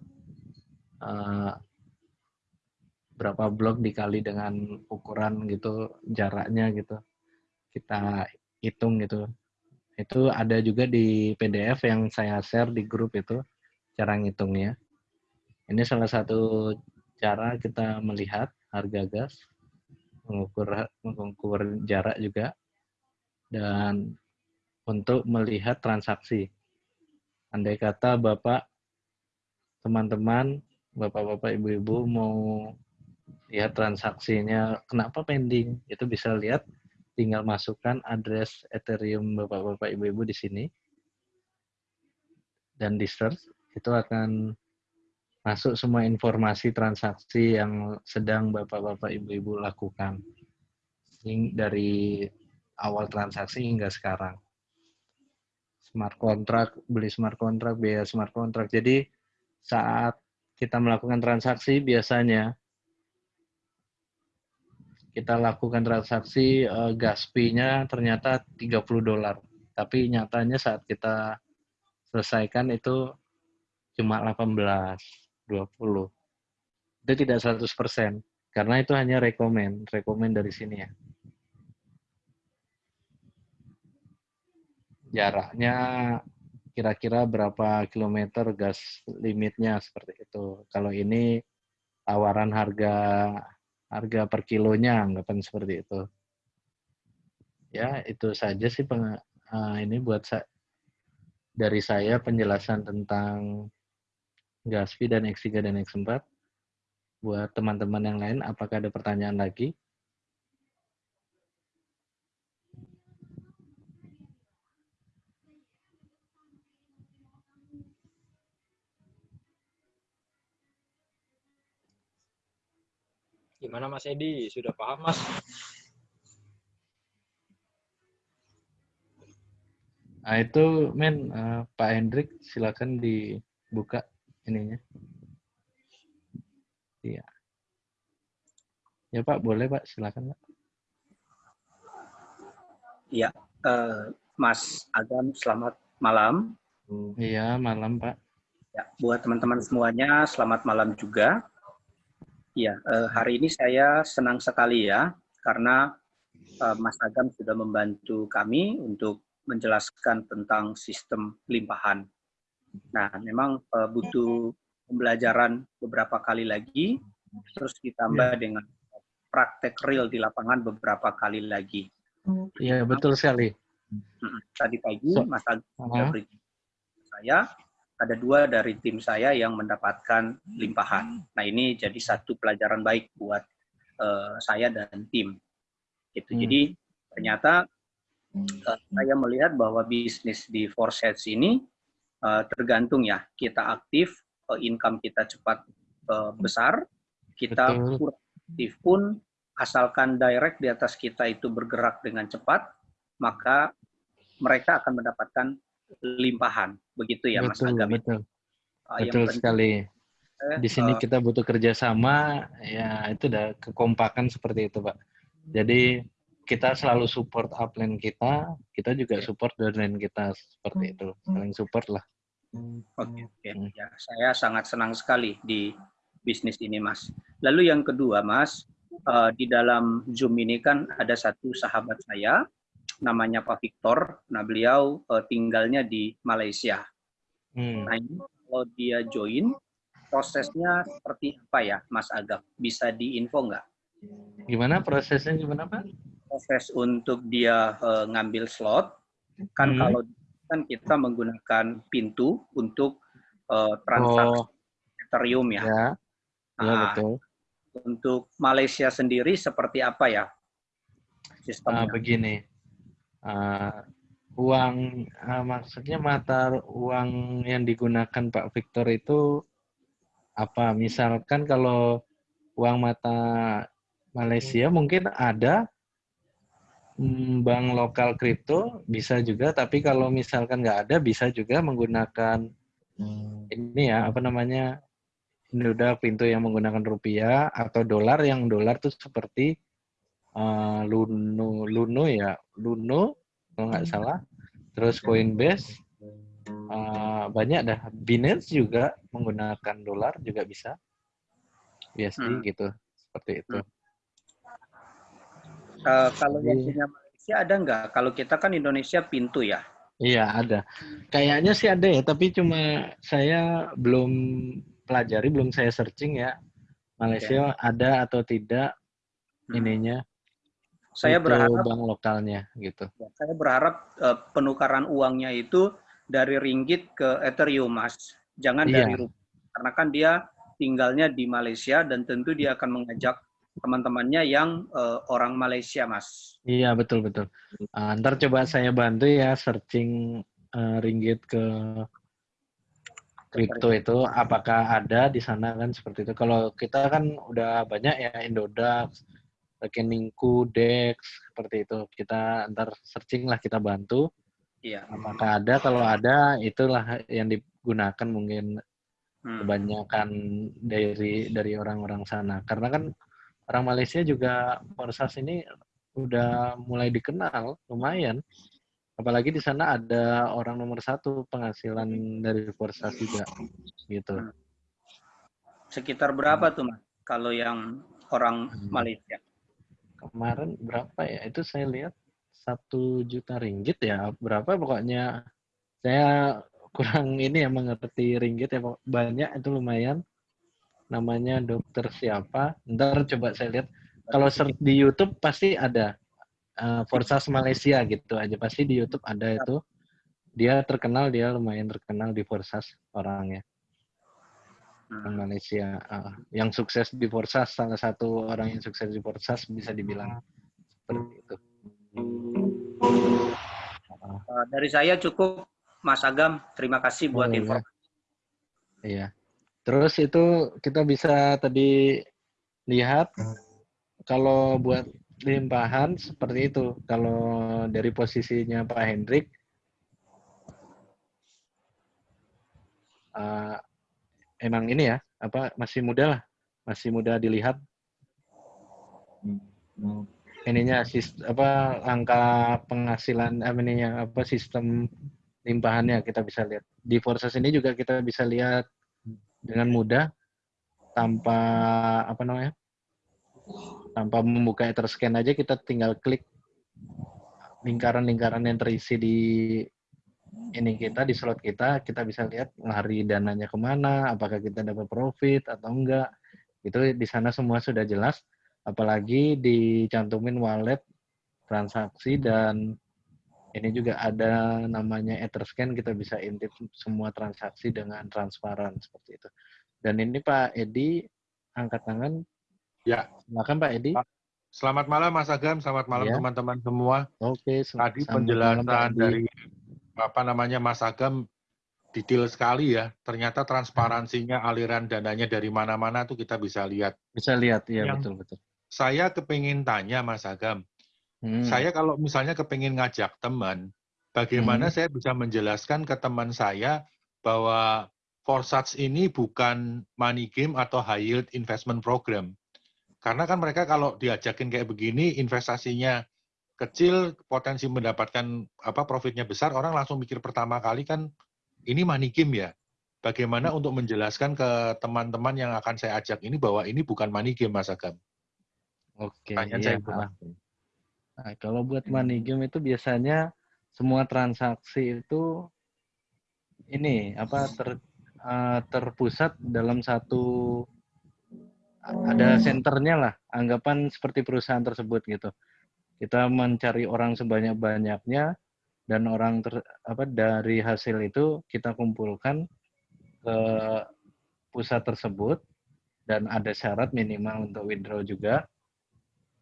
Uh, berapa blok dikali dengan ukuran gitu, jaraknya gitu. Kita hitung gitu. Itu ada juga di PDF yang saya share di grup itu, cara ngitungnya. Ini salah satu cara kita melihat harga gas, mengukur mengukur jarak juga, dan untuk melihat transaksi. Andai kata Bapak, teman-teman, Bapak-bapak, Ibu-ibu mau lihat transaksinya, kenapa pending? Itu bisa lihat, tinggal masukkan address Ethereum Bapak-bapak, Ibu-ibu di sini. Dan di search, itu akan masuk semua informasi transaksi yang sedang Bapak-bapak, Ibu-ibu lakukan. Dari awal transaksi hingga sekarang smart contract, beli smart contract, biaya smart contract. Jadi saat kita melakukan transaksi biasanya kita lakukan transaksi uh, gas fee-nya ternyata 30 dolar. Tapi nyatanya saat kita selesaikan itu cuma 18, 20. Itu tidak 100%. Karena itu hanya rekomend, rekomend dari sini ya. jaraknya kira-kira berapa kilometer gas limitnya seperti itu. Kalau ini tawaran harga harga per kilonya anggapan seperti itu. Ya itu saja sih peng, uh, ini buat sa dari saya penjelasan tentang gas fee dan X3 dan X4 buat teman-teman yang lain apakah ada pertanyaan lagi Gimana Mas Edi? Sudah paham Mas? Nah itu men uh, Pak Hendrik silakan dibuka ininya. Iya. Ya Pak boleh Pak silakan Pak. Iya, uh, Mas Agam selamat malam. Iya malam Pak. Ya, buat teman-teman semuanya selamat malam juga. Ya, hari ini saya senang sekali ya, karena uh, Mas Agam sudah membantu kami untuk menjelaskan tentang sistem limpahan. Nah, memang uh, butuh pembelajaran beberapa kali lagi, terus ditambah ya. dengan praktek real di lapangan beberapa kali lagi. Iya, betul sekali. Tadi pagi so, Mas Agam uh -huh. saya ada dua dari tim saya yang mendapatkan limpahan. Nah ini jadi satu pelajaran baik buat uh, saya dan tim. Gitu. Hmm. Jadi ternyata uh, saya melihat bahwa bisnis di Forsets ini uh, tergantung ya kita aktif, uh, income kita cepat uh, besar, kita kurang aktif pun asalkan direct di atas kita itu bergerak dengan cepat, maka mereka akan mendapatkan limpahan. Begitu ya, betul, Mas Agam. Betul, uh, betul sekali. Di sini uh, kita butuh kerjasama, ya itu udah kekompakan seperti itu, Pak. Jadi kita selalu support upline kita, kita juga support downline kita seperti itu, saling support lah. Oke, okay, okay. hmm. ya saya sangat senang sekali di bisnis ini, Mas. Lalu yang kedua, Mas, uh, di dalam Zoom ini kan ada satu sahabat saya namanya Pak Victor. Nah, beliau uh, tinggalnya di Malaysia. Hmm. Nah, ini kalau dia join, prosesnya seperti apa ya, Mas Agam? Bisa diinfo nggak? Gimana prosesnya gimana, Pak? Proses untuk dia uh, ngambil slot, kan hmm. kalau kan kita menggunakan pintu untuk uh, transaksi oh. Ethereum ya. Ya, ya nah, betul. Untuk Malaysia sendiri seperti apa ya sistemnya? Uh, begini, uh, uang uh, maksudnya mata uang yang digunakan Pak Victor itu apa? Misalkan kalau uang mata Malaysia mungkin ada mm, bank lokal kripto bisa juga, tapi kalau misalkan nggak ada bisa juga menggunakan hmm. ini ya apa namanya ini udah pintu yang menggunakan rupiah atau dolar yang dolar tuh seperti uh, Luno Luno ya Luno kalau nggak hmm. salah terus Coinbase uh, banyak dah Binance juga menggunakan dolar juga bisa BSD hmm. gitu seperti itu uh, kalau yang punya Malaysia ada nggak kalau kita kan Indonesia pintu ya Iya ada. Kayaknya sih ada ya, tapi cuma saya belum pelajari, belum saya searching ya. Malaysia okay. ada atau tidak hmm. ininya saya berharap bank lokalnya gitu. Ya, saya berharap uh, penukaran uangnya itu dari ringgit ke Ethereum, Mas. Jangan iya. dari rupiah. Karena kan dia tinggalnya di Malaysia dan tentu dia akan mengajak teman-temannya yang uh, orang Malaysia, Mas. Iya, betul betul. Uh, ntar coba saya bantu ya searching uh, ringgit ke kripto itu apakah ada di sana kan seperti itu. Kalau kita kan udah banyak ya Indodax, rekeningku, Dex, seperti itu. Kita ntar searching lah, kita bantu. Iya. Apakah ada? Kalau ada, itulah yang digunakan mungkin hmm. kebanyakan dari dari orang-orang sana. Karena kan orang Malaysia juga Forsas ini udah mulai dikenal, lumayan. Apalagi di sana ada orang nomor satu penghasilan dari Forsas juga, gitu. Hmm. Sekitar berapa tuh, Mas? Kalau yang orang hmm. Malaysia? Kemarin berapa ya? Itu saya lihat satu juta ringgit ya. Berapa pokoknya saya kurang ini ya mengerti ringgit ya banyak itu lumayan. namanya dokter siapa. Ntar coba saya lihat. Kalau di YouTube pasti ada uh, Forsas Malaysia gitu aja. Pasti di YouTube ada itu. Dia terkenal, dia lumayan terkenal di Forsas orangnya. Orang Malaysia. Uh, yang sukses di Forsas, salah satu orang yang sukses di Forsas bisa dibilang seperti itu. Uh, dari saya cukup, Mas Agam. Terima kasih buat Oh, iya. informasi. Iya. Terus itu kita bisa tadi lihat kalau buat limpahan seperti itu. Kalau dari posisinya Pak Hendrik eh, emang ini ya, apa masih muda lah, masih muda dilihat. Ininya sis, apa angka penghasilan apa ininya apa sistem limpahannya kita bisa lihat. Di Forsas ini juga kita bisa lihat dengan mudah tanpa apa namanya tanpa membuka Etherscan aja kita tinggal klik lingkaran-lingkaran yang terisi di ini kita di slot kita kita bisa lihat lari dananya ke mana apakah kita dapat profit atau enggak itu di sana semua sudah jelas apalagi dicantumin wallet transaksi dan ini juga ada namanya Etherscan kita bisa intip semua transaksi dengan transparan seperti itu. Dan ini Pak Edi angkat tangan. Ya. Silakan Pak Edi. Selamat malam Mas Agam, selamat malam Ya. teman-teman semua. Oke, sel- Tadi selamat malam, Pak penjelasan Edi. dari apa namanya Mas Agam detail sekali ya. Ternyata transparansinya aliran dananya dari mana-mana tuh kita bisa lihat. bisa lihat ya betul betul. Saya kepingin tanya Mas Agam, Hmm. saya kalau misalnya kepingin ngajak teman, bagaimana Hmm. saya bisa menjelaskan ke teman saya bahwa Forsats ini bukan money game atau high yield investment program. Karena kan mereka kalau diajakin kayak begini, investasinya kecil, potensi mendapatkan apa profitnya besar, orang langsung mikir pertama kali kan ini money game ya. Bagaimana untuk menjelaskan ke teman-teman yang akan saya ajak ini bahwa ini bukan money game, Mas Agam? Oke, Pertanyaan iya. saya. Nah, kalau buat money game itu biasanya semua transaksi itu ini apa ter, eh, terpusat dalam satu ada senternya lah, anggapan seperti perusahaan tersebut gitu. Kita mencari orang sebanyak-banyaknya dan orang ter, apa dari hasil itu kita kumpulkan ke pusat tersebut dan ada syarat minimal untuk withdraw juga.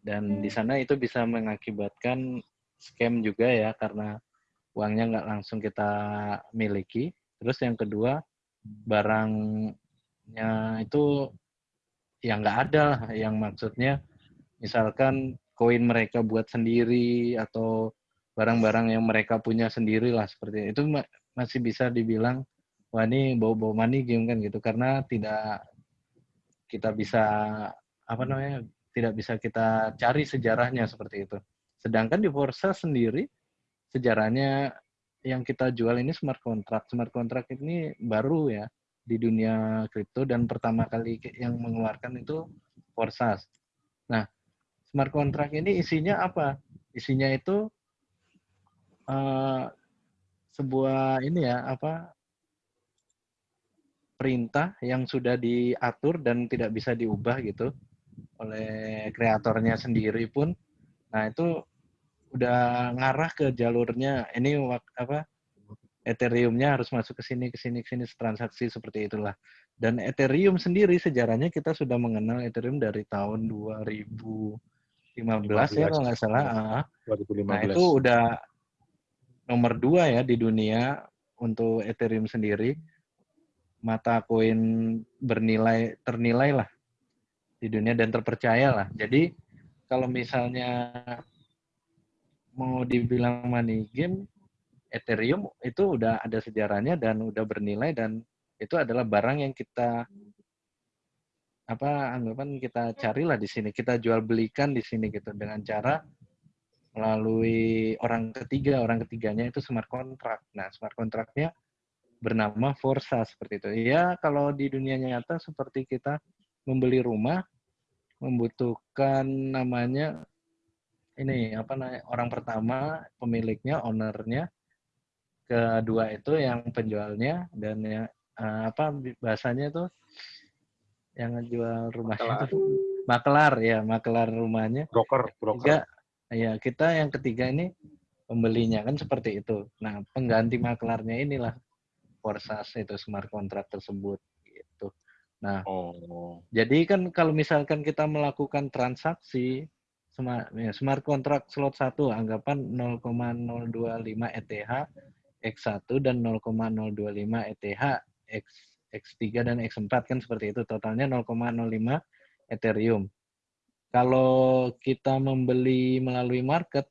Dan di sana itu bisa mengakibatkan scam juga ya karena uangnya nggak langsung kita miliki. Terus yang kedua barangnya itu yang nggak ada lah, yang maksudnya misalkan koin mereka buat sendiri atau barang-barang yang mereka punya sendiri lah seperti itu ma- masih bisa dibilang wah ini bau-bau money game kan gitu karena tidak kita bisa apa namanya tidak bisa kita cari sejarahnya seperti itu. Sedangkan di Forza sendiri sejarahnya yang kita jual ini smart contract. Smart contract ini baru ya di dunia kripto dan pertama kali yang mengeluarkan itu Forza. Nah, smart contract ini isinya apa? Isinya itu eh, sebuah ini ya apa perintah yang sudah diatur dan tidak bisa diubah gitu oleh kreatornya sendiri pun. Nah, itu udah ngarah ke jalurnya ini apa Ethereum-nya harus masuk ke sini ke sini ke sini transaksi seperti itulah. Dan Ethereum sendiri sejarahnya kita sudah mengenal Ethereum dari tahun 2015 ya kalau nggak salah. Ah. 2015. Nah, itu udah nomor dua ya di dunia untuk Ethereum sendiri. Mata koin bernilai, ternilai lah di dunia dan terpercaya lah. Jadi kalau misalnya mau dibilang money game, Ethereum itu udah ada sejarahnya dan udah bernilai dan itu adalah barang yang kita apa anggapan kita carilah di sini, kita jual belikan di sini gitu dengan cara melalui orang ketiga, orang ketiganya itu smart contract. Nah, smart contractnya bernama Forza seperti itu. Ya, kalau di dunia nyata seperti kita membeli rumah, membutuhkan namanya ini apa namanya orang pertama pemiliknya, ownernya, kedua itu yang penjualnya dan ya eh, apa bahasanya itu yang ngejual rumahnya itu makelar ya, makelar rumahnya. Broker, broker. Ketiga, ya kita yang ketiga ini pembelinya kan seperti itu. Nah, pengganti maklarnya inilah Forsas itu smart contract tersebut gitu. Nah, Oh. jadi kan kalau misalkan kita melakukan transaksi smart, ya, smart contract slot 1 anggapan 0,025 ETH X1 dan 0,025 ETH X X3 dan X4 kan seperti itu totalnya 0,05 Ethereum. Kalau kita membeli melalui market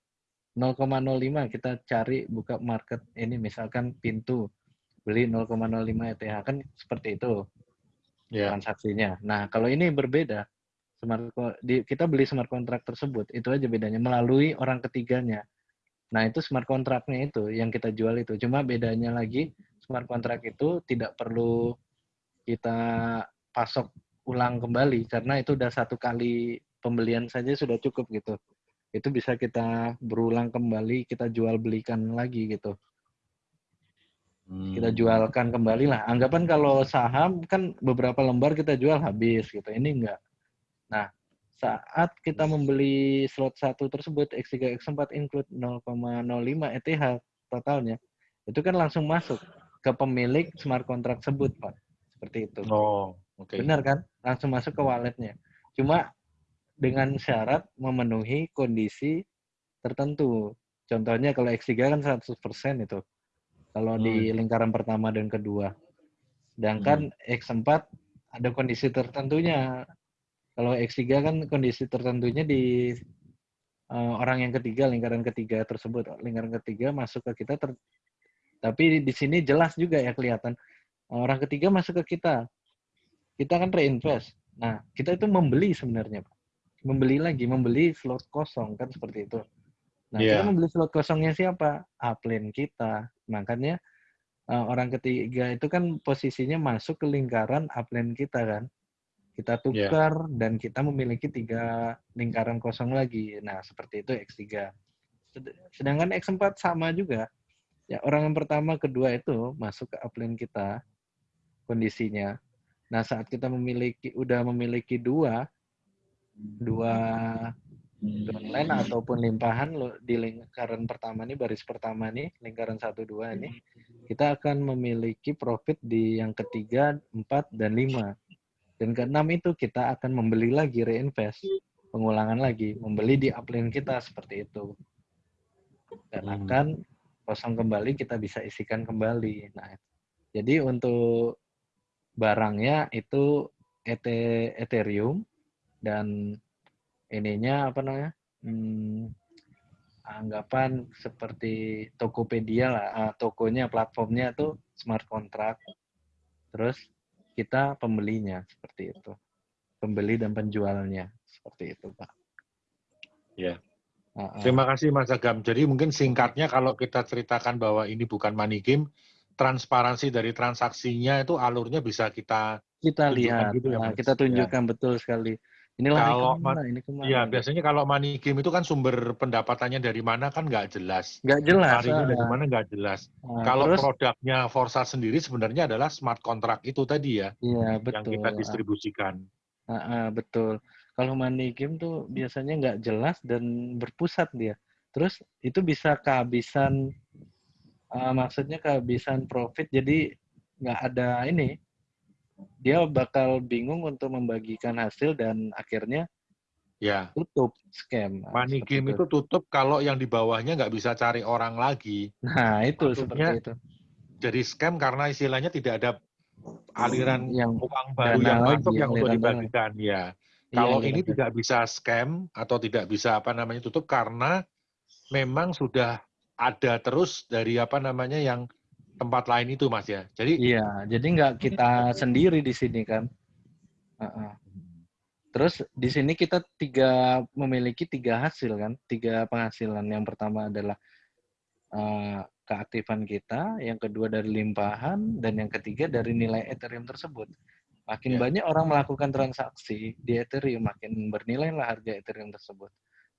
0,05 kita cari buka market ini misalkan pintu beli 0,05 ETH kan seperti itu Ya. transaksinya. Nah, kalau ini berbeda. Smart di, kita beli smart contract tersebut, itu aja bedanya melalui orang ketiganya. Nah, itu smart contract-nya itu yang kita jual itu. Cuma bedanya lagi smart contract itu tidak perlu kita pasok ulang kembali karena itu udah satu kali pembelian saja sudah cukup gitu. Itu bisa kita berulang kembali, kita jual belikan lagi gitu kita Hmm. jualkan kembali lah. Anggapan kalau saham kan beberapa lembar kita jual habis gitu. Ini enggak. Nah, saat kita membeli slot 1 tersebut X3 X4 include 0,05 ETH totalnya, itu kan langsung masuk ke pemilik smart contract tersebut, Pak. Seperti itu. Oh, oke. Benar kan? Langsung masuk ke walletnya. Cuma dengan syarat memenuhi kondisi tertentu. Contohnya kalau X3 kan 100% itu. Kalau di lingkaran pertama dan kedua. Sedangkan X4 ada kondisi tertentunya. Kalau X3 kan kondisi tertentunya di eh, orang yang ketiga, lingkaran ketiga tersebut. Lingkaran ketiga masuk ke kita ter- tapi di sini jelas juga ya kelihatan orang ketiga masuk ke kita. Kita kan reinvest. Nah, kita itu membeli sebenarnya, Pak. Membeli lagi, membeli slot kosong kan seperti itu. Nah, kita Iya. membeli slot kosongnya siapa? Upline kita. Makanya eh, orang ketiga itu kan posisinya masuk ke lingkaran upline kita kan. Kita Iya. tukar dan kita memiliki tiga lingkaran kosong lagi. Nah, seperti itu X3. Sed- Sedangkan X4 sama juga. Ya, orang yang pertama, kedua itu masuk ke upline kita kondisinya. Nah, saat kita memiliki udah memiliki dua dua downline ataupun limpahan lo di lingkaran pertama nih baris pertama nih lingkaran satu dua ini kita akan memiliki profit di yang ketiga empat dan lima dan keenam itu kita akan membeli lagi reinvest pengulangan lagi membeli di upline kita seperti itu dan Hmm. akan kosong kembali kita bisa isikan kembali nah jadi untuk barangnya itu ET- Ethereum dan ininya apa namanya hmm, anggapan seperti Tokopedia lah ah, tokonya platformnya tuh smart contract terus kita pembelinya seperti itu pembeli dan penjualnya seperti itu pak Ya. Ah, ah. Terima kasih Mas Agam. Jadi mungkin singkatnya kalau kita ceritakan bahwa ini bukan money game, transparansi dari transaksinya itu alurnya bisa kita kita lihat gitu ya, nah, kita Ya. tunjukkan betul sekali inilah Kalau ini ke mana ini ke mana Iya, gitu. biasanya kalau money game itu kan sumber pendapatannya dari mana kan nggak jelas. nggak jelas ah. dari mana nggak jelas. Ah, Kalau terus produknya Forsa sendiri sebenarnya adalah smart contract itu tadi ya, iya yang betul kita ah. distribusikan. Ah, ah, betul. Kalau money game tuh biasanya nggak jelas dan berpusat dia. Terus itu bisa kehabisan, ah, maksudnya kehabisan profit. Jadi nggak ada ini. Dia bakal bingung untuk membagikan hasil dan akhirnya Ya, tutup scam. Ah, money game itu tutup kalau yang di bawahnya nggak bisa cari orang lagi. Nah itu Maksudnya, seperti itu. Jadi scam karena istilahnya tidak ada aliran Yang uang baru yang masuk yang untuk dibagikan. Ya, Iya, kalau ini tidak bisa scam atau tidak bisa apa namanya tutup karena memang sudah ada terus dari apa namanya yang tempat lain itu mas ya. Jadi Iya, jadi nggak kita sendiri di sini kan. Ah, ah. Terus di sini kita tiga memiliki tiga hasil kan, tiga penghasilan. Yang pertama adalah eh, keaktifan kita, yang kedua dari limpahan, dan yang ketiga dari nilai Ethereum tersebut. Makin Ya. banyak orang melakukan transaksi di Ethereum, makin bernilai lah harga Ethereum tersebut.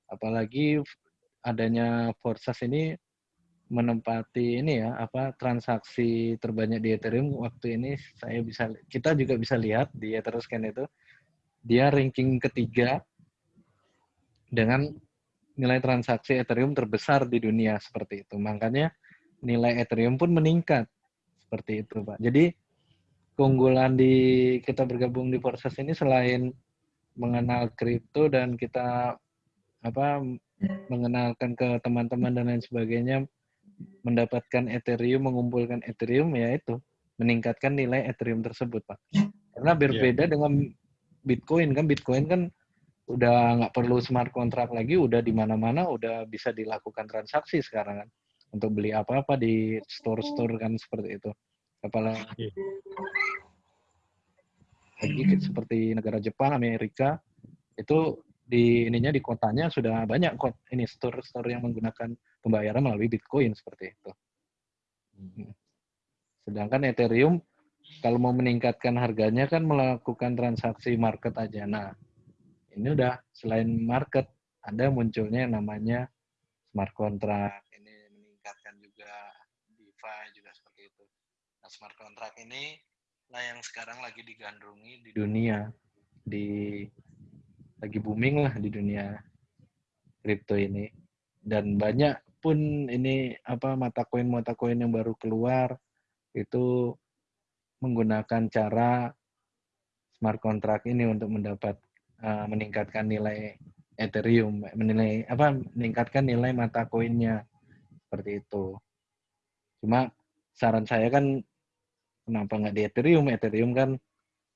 Apalagi adanya Forsas ini menempati ini ya apa transaksi terbanyak di Ethereum waktu ini saya bisa kita juga bisa lihat di Etherscan itu dia ranking ketiga dengan nilai transaksi Ethereum terbesar di dunia seperti itu. Makanya nilai Ethereum pun meningkat seperti itu, Pak. Jadi keunggulan di kita bergabung di Forces ini selain mengenal kripto dan kita apa mengenalkan ke teman-teman dan lain sebagainya mendapatkan Ethereum, mengumpulkan Ethereum, ya itu meningkatkan nilai Ethereum tersebut, Pak. Karena berbeda yeah. dengan Bitcoin kan, Bitcoin kan udah nggak perlu smart contract lagi, udah di mana-mana udah bisa dilakukan transaksi sekarang kan untuk beli apa-apa di store-store kan seperti itu. Apalagi lagi seperti negara Jepang, Amerika itu di ininya di kotanya sudah banyak kok ini store-store yang menggunakan pembayaran melalui Bitcoin seperti itu. Hmm. Sedangkan Ethereum kalau mau meningkatkan harganya kan melakukan transaksi market aja. Nah, ini udah selain market ada munculnya yang namanya smart contract. Ini meningkatkan juga DeFi juga seperti itu. Nah, smart contract ini lah yang sekarang lagi digandrungi di dunia di lagi booming lah di dunia kripto ini dan banyak pun ini apa mata koin mata koin yang baru keluar itu menggunakan cara smart contract ini untuk mendapat uh, meningkatkan nilai Ethereum menilai apa meningkatkan nilai mata koinnya seperti itu cuma saran saya kan kenapa nggak di Ethereum Ethereum kan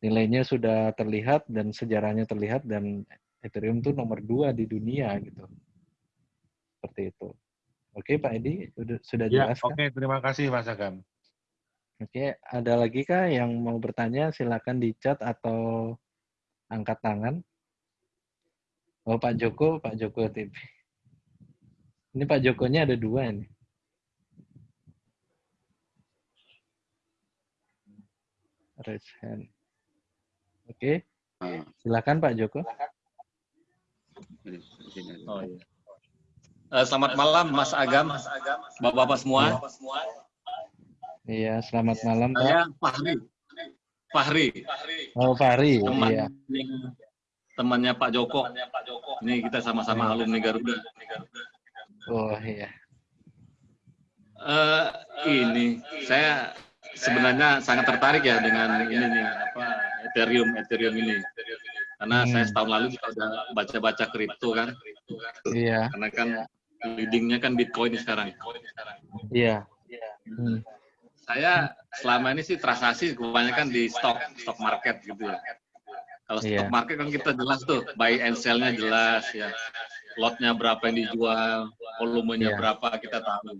nilainya sudah terlihat dan sejarahnya terlihat dan Ethereum itu nomor dua di dunia gitu. Seperti itu. Oke Pak Edi, sudah, sudah ya, jelas Oke, terima kasih Mas Agam. Oke, ada lagi kah yang mau bertanya? Silakan di chat atau angkat tangan. Oh Pak Joko, Pak Joko TV. Ini Pak Jokonya ada dua ini. Raise hand. Oke. Silakan Pak Joko. Oh, iya. Uh, selamat malam Mas Agam, Bapak-bapak semua. Iya, selamat malam Pak. Saya Fahri. Fahri. Oh, Fahri. Teman, iya. Temannya Pak Joko. Ini kita sama-sama alumni Garuda. Oh, iya. Uh, ini saya sebenarnya sangat tertarik ya dengan ini nih apa Ethereum Ethereum ini karena hmm. saya setahun lalu juga udah baca-baca kripto kan iya karena kan leadingnya kan Bitcoin sekarang iya hmm. saya selama ini sih transaksi kebanyakan di stock stock market gitu ya kalau stock yeah. market kan kita jelas tuh buy and sell-nya jelas ya lotnya berapa yang dijual volumenya yeah. berapa kita tahu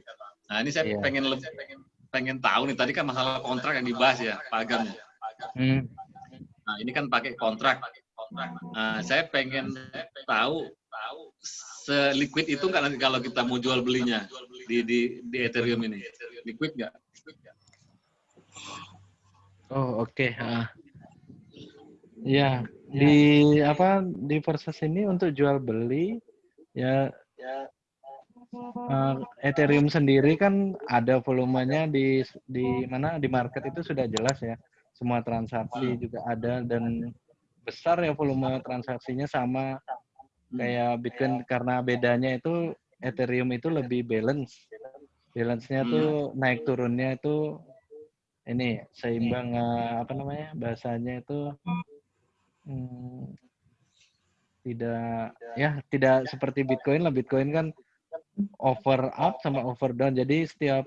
nah ini saya yeah. pengen lebih pengen tahu nih tadi kan masalah kontrak yang dibahas ya Pak Agam. Hmm. Nah ini kan pakai kontrak. Nah, saya pengen tahu seliquid itu nggak nanti kalau kita mau jual belinya di di, di Ethereum ini liquid nggak? Oh oke. Okay. Uh. Ya di apa di proses ini untuk jual beli ya uh, Ethereum sendiri kan ada volumenya di di mana di market itu sudah jelas ya. Semua transaksi juga ada dan besar ya volume transaksinya sama kayak Bitcoin karena bedanya itu Ethereum itu lebih balance. Balance-nya tuh naik turunnya itu ini seimbang uh, apa namanya bahasanya itu hmm, tidak ya tidak seperti Bitcoin lah Bitcoin kan over up sama over down. Jadi setiap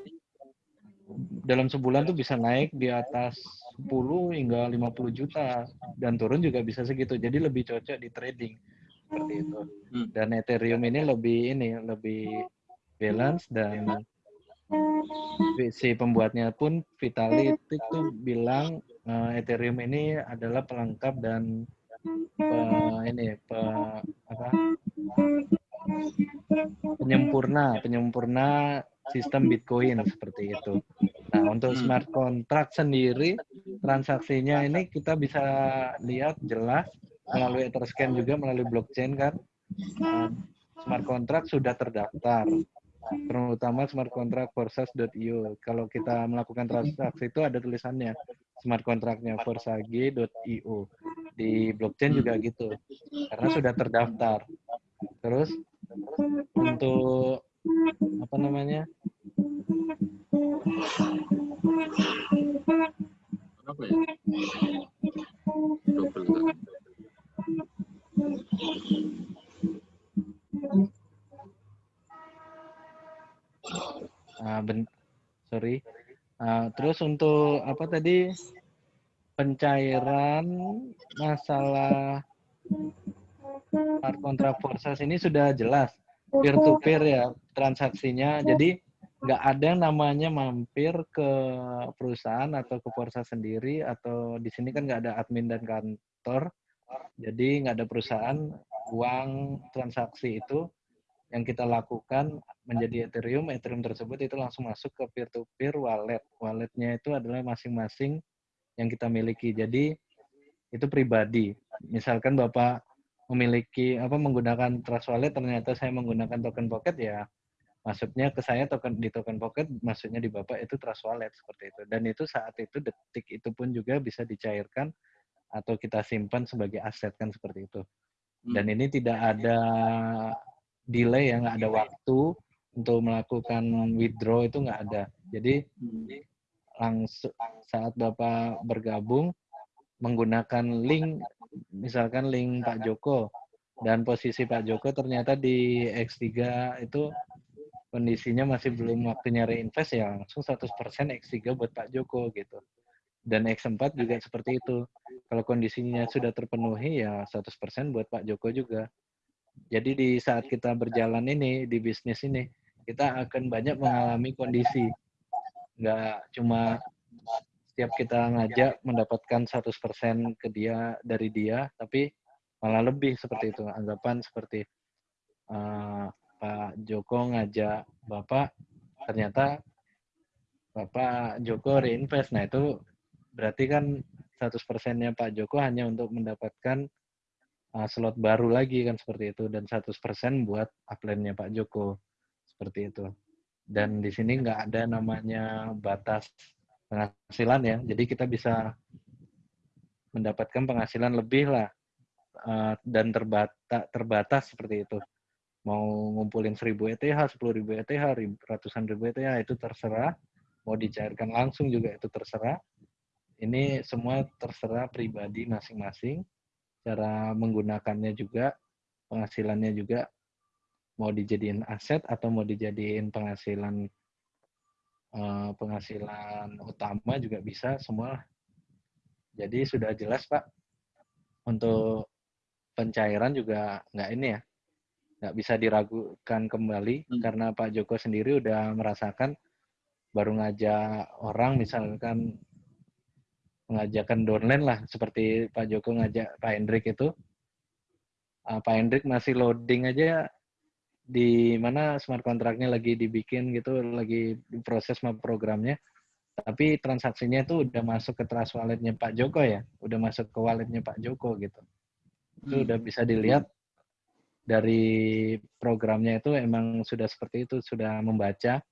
dalam sebulan tuh bisa naik di atas 10 hingga 50 juta dan turun juga bisa segitu. Jadi lebih cocok di trading seperti itu. Hmm. Dan Ethereum ini lebih ini lebih balance dan si pembuatnya pun Vitalik itu bilang uh, Ethereum ini adalah pelengkap dan uh, ini pe, apa penyempurna penyempurna sistem Bitcoin seperti itu. Nah, untuk hmm. smart contract sendiri transaksinya ini kita bisa lihat jelas melalui Etherscan juga melalui blockchain kan. Smart contract sudah terdaftar terutama smart contract forsage.io. Kalau kita melakukan transaksi itu ada tulisannya smart contractnya forsage.io. Di blockchain juga gitu, karena sudah terdaftar. Terus untuk apa namanya? Apa ya? Uh, ben sorry. Uh, terus untuk apa tadi pencairan masalah smart contract forces ini sudah jelas peer to peer ya transaksinya. Jadi nggak ada yang namanya mampir ke perusahaan atau ke Forsa sendiri atau di sini kan nggak ada admin dan kantor. Jadi nggak ada perusahaan uang transaksi itu yang kita lakukan menjadi Ethereum, Ethereum tersebut itu langsung masuk ke peer-to-peer wallet. Walletnya itu adalah masing-masing yang kita miliki. Jadi itu pribadi. Misalkan Bapak memiliki apa menggunakan Trust Wallet, ternyata saya menggunakan token Pocket ya masuknya ke saya token di token Pocket, maksudnya di Bapak itu Trust Wallet seperti itu. Dan itu saat itu detik itu pun juga bisa dicairkan atau kita simpan sebagai aset kan seperti itu. Dan hmm. ini tidak ada delay ya nggak ada waktu untuk melakukan withdraw itu nggak ada. Jadi langsung saat Bapak bergabung menggunakan link misalkan link Pak Joko dan posisi Pak Joko ternyata di X3 itu kondisinya masih belum waktunya reinvest ya langsung 100% X3 buat Pak Joko gitu. Dan X4 juga seperti itu. Kalau kondisinya sudah terpenuhi ya 100% buat Pak Joko juga. Jadi di saat kita berjalan ini, di bisnis ini, kita akan banyak mengalami kondisi. Nggak cuma setiap kita ngajak mendapatkan 100% ke dia dari dia, tapi malah lebih seperti itu. Anggapan seperti uh, Pak Joko ngajak Bapak, ternyata Bapak Joko reinvest. Nah itu berarti kan 100%-nya Pak Joko hanya untuk mendapatkan uh, slot baru lagi kan seperti itu dan 100% buat upline-nya Pak Joko seperti itu. Dan di sini nggak ada namanya batas penghasilan ya. Jadi kita bisa mendapatkan penghasilan lebih lah uh, dan terbatas terbatas seperti itu. Mau ngumpulin 1000 ETH, 10.000 ETH, ratusan ribu ETH itu terserah. Mau dicairkan langsung juga itu terserah. Ini semua terserah pribadi masing-masing cara menggunakannya juga, penghasilannya juga mau dijadiin aset atau mau dijadiin penghasilan uh, penghasilan utama juga bisa semua. Jadi sudah jelas Pak untuk pencairan juga nggak ini ya, nggak bisa diragukan kembali hmm. karena Pak Joko sendiri udah merasakan baru ngajak orang misalkan mengajakkan downline lah seperti Pak Joko ngajak Pak Hendrik itu. Uh, Pak Hendrik masih loading aja di mana smart kontraknya lagi dibikin gitu lagi proses programnya. Tapi transaksinya itu udah masuk ke trust walletnya Pak Joko ya udah masuk ke walletnya Pak Joko gitu. Itu hmm. udah bisa dilihat dari programnya itu emang sudah seperti itu sudah membaca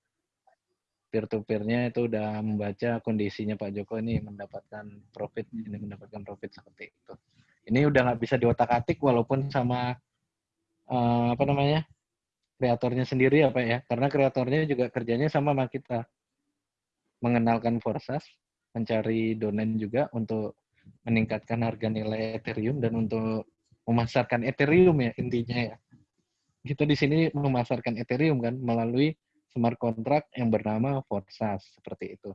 peer to peer-nya itu udah membaca kondisinya Pak Joko ini mendapatkan profit ini mendapatkan profit seperti itu. Ini udah nggak bisa diotak-atik walaupun sama uh, apa namanya kreatornya sendiri apa ya. Karena kreatornya juga kerjanya sama sama kita. Mengenalkan Forsas mencari domain juga untuk meningkatkan harga nilai Ethereum dan untuk memasarkan Ethereum ya intinya ya. Kita di sini memasarkan Ethereum kan melalui smart contract yang bernama Forsas seperti itu.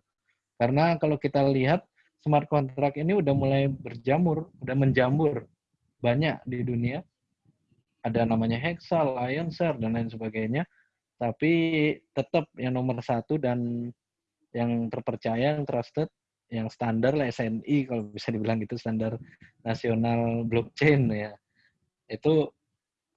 Karena kalau kita lihat smart contract ini udah mulai berjamur, udah menjamur banyak di dunia. Ada namanya Hexa, Lionser, dan lain sebagainya. Tapi tetap yang nomor satu dan yang terpercaya, yang trusted, yang standar lah SNI kalau bisa dibilang gitu standar nasional blockchain ya. Itu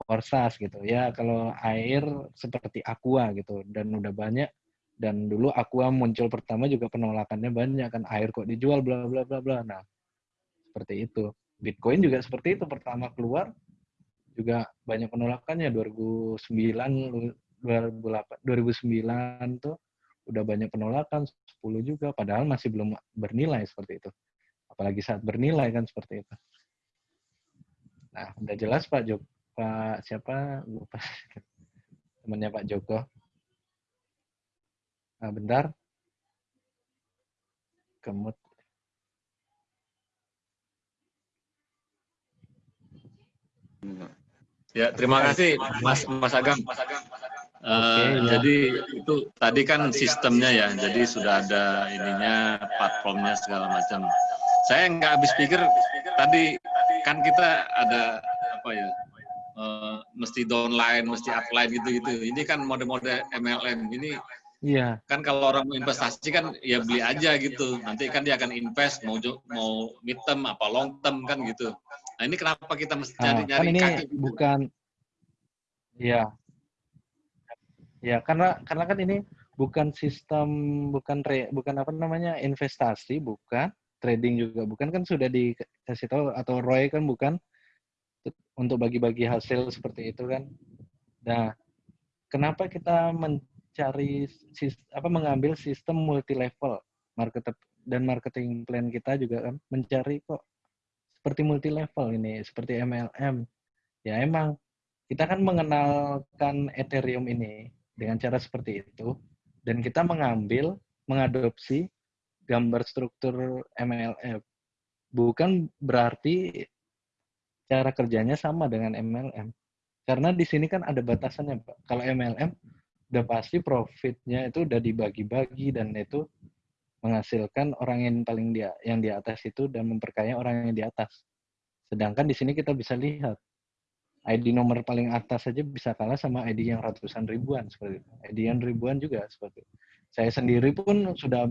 Orsas gitu. Ya kalau air seperti aqua gitu dan udah banyak dan dulu aqua muncul pertama juga penolakannya banyak kan air kok dijual bla bla bla bla. Nah seperti itu. Bitcoin juga seperti itu pertama keluar juga banyak penolakannya. 2009 2008 2009 tuh udah banyak penolakan 10 juga padahal masih belum bernilai seperti itu. Apalagi saat bernilai kan seperti itu. Nah udah jelas Pak Jok Pak siapa lupa temannya Pak Joko nah, bentar kemut Ya, terima kasih Mas Mas Agam. Mas Agam. Uh, okay, ya. Jadi itu tadi kan sistemnya ya, jadi sudah ada ininya, platformnya segala macam. Saya nggak habis pikir tadi kan kita ada apa ya, uh, mesti downline, mesti upline gitu-gitu. Ini kan mode-mode MLM. Ini Iya. Kan kalau orang mau investasi kan ya beli aja gitu. Nanti kan dia akan invest mau mau mid term apa long term kan gitu. Nah ini kenapa kita mesti nyari nyari kan ini kaki gitu? bukan Iya. Ya, karena karena kan ini bukan sistem bukan re, bukan apa namanya investasi, bukan trading juga bukan kan sudah dikasih tahu atau Roy kan bukan untuk bagi-bagi hasil seperti itu kan. Nah, kenapa kita mencari apa mengambil sistem multi level market dan marketing plan kita juga kan mencari kok seperti multi level ini seperti MLM. Ya emang kita kan mengenalkan Ethereum ini dengan cara seperti itu dan kita mengambil mengadopsi gambar struktur MLM bukan berarti cara kerjanya sama dengan MLM karena di sini kan ada batasannya Pak kalau MLM udah pasti profitnya itu udah dibagi-bagi dan itu menghasilkan orang yang paling dia yang di atas itu dan memperkaya orang yang di atas sedangkan di sini kita bisa lihat ID nomor paling atas saja bisa kalah sama ID yang ratusan ribuan seperti itu. ID yang ribuan juga seperti itu. Saya sendiri pun sudah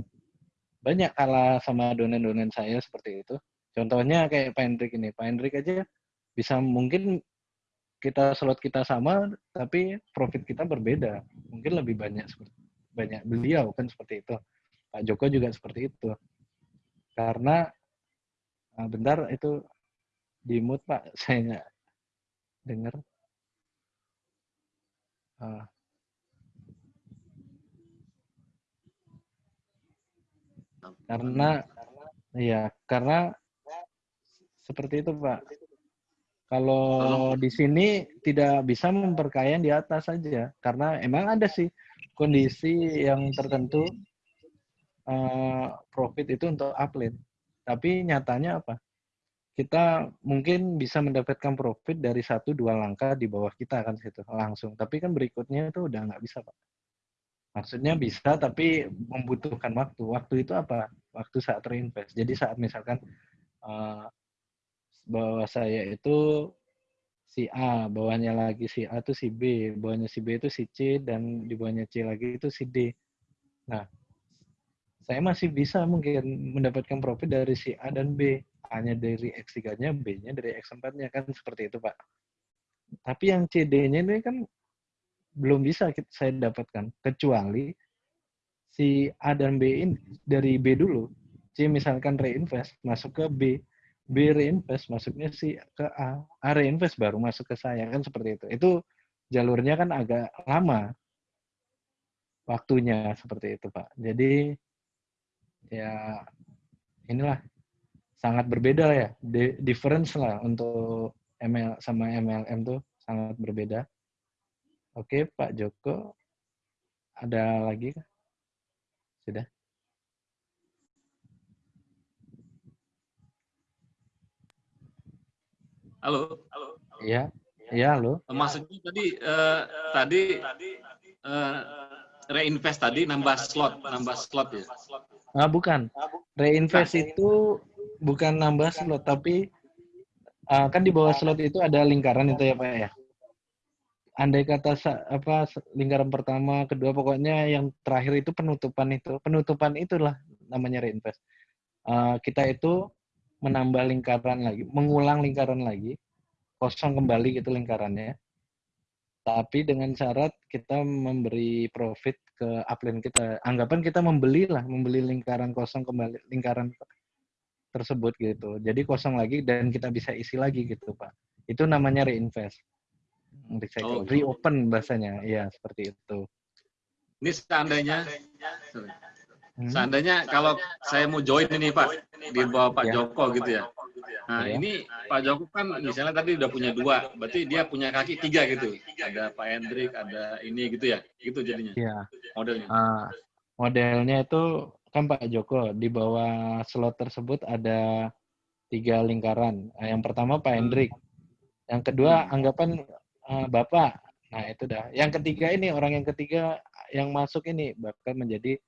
banyak kalah sama donen-donen saya seperti itu. Contohnya kayak Pak Hendrik ini. Pak Hendrik aja bisa mungkin kita slot kita sama, tapi profit kita berbeda. Mungkin lebih banyak seperti banyak beliau kan seperti itu. Pak Joko juga seperti itu. Karena ah, bentar itu di mood Pak, saya dengar uh, karena ya karena seperti itu pak kalau di sini tidak bisa memperkaya di atas saja karena emang ada sih kondisi yang tertentu uh, profit itu untuk upline tapi nyatanya apa kita mungkin bisa mendapatkan profit dari satu dua langkah di bawah kita kan situ langsung. Tapi kan berikutnya itu udah nggak bisa pak. Maksudnya bisa tapi membutuhkan waktu. Waktu itu apa? Waktu saat terinvest. Jadi saat misalkan uh, bahwa saya itu si A, bawahnya lagi si A itu si B, bawahnya si B itu si C, dan di bawahnya C lagi itu si D. Nah, saya masih bisa mungkin mendapatkan profit dari si A dan B A-nya dari X3-nya, B-nya dari X4-nya kan seperti itu, Pak. Tapi yang CD-nya ini kan belum bisa saya dapatkan kecuali si A dan B ini dari B dulu. C misalkan reinvest masuk ke B, B reinvest masuknya si ke A, A reinvest baru masuk ke saya kan seperti itu. Itu jalurnya kan agak lama waktunya seperti itu, Pak. Jadi ya inilah sangat berbeda ya, di, difference lah untuk ML sama MLM tuh sangat berbeda. Oke, Pak Joko, ada lagi? Sudah? Halo, halo. Iya, iya halo. Maksudnya tadi uh, tadi uh, reinvest tadi nambah slot, nambah slot ya? Ah, bukan. Reinvest itu bukan nambah slot tapi uh, kan di bawah slot itu ada lingkaran itu ya Pak ya. Andai kata apa lingkaran pertama, kedua pokoknya yang terakhir itu penutupan itu. Penutupan itulah namanya reinvest. Uh, kita itu menambah lingkaran lagi, mengulang lingkaran lagi, kosong kembali gitu lingkarannya. Tapi dengan syarat kita memberi profit ke upline kita. Anggapan kita membeli lah, membeli lingkaran kosong kembali, lingkaran tersebut gitu. Jadi kosong lagi dan kita bisa isi lagi gitu Pak. Itu namanya reinvest. recycle, oh. reopen bahasanya, ya seperti itu. Ini seandainya, hmm? seandainya kalau saya mau join ini Pak di bawah Pak ya. Joko gitu ya. Nah ya. ini Pak Joko kan misalnya tadi udah punya dua, berarti dia punya kaki tiga gitu. Ada Pak Hendrik, ada ini gitu ya, gitu jadinya. Iya. Modelnya. Uh, modelnya itu kan Pak Joko di bawah slot tersebut ada tiga lingkaran. Nah, yang pertama Pak Hendrik, yang kedua anggapan uh, Bapak. Nah itu dah. Yang ketiga ini orang yang ketiga yang masuk ini bahkan menjadi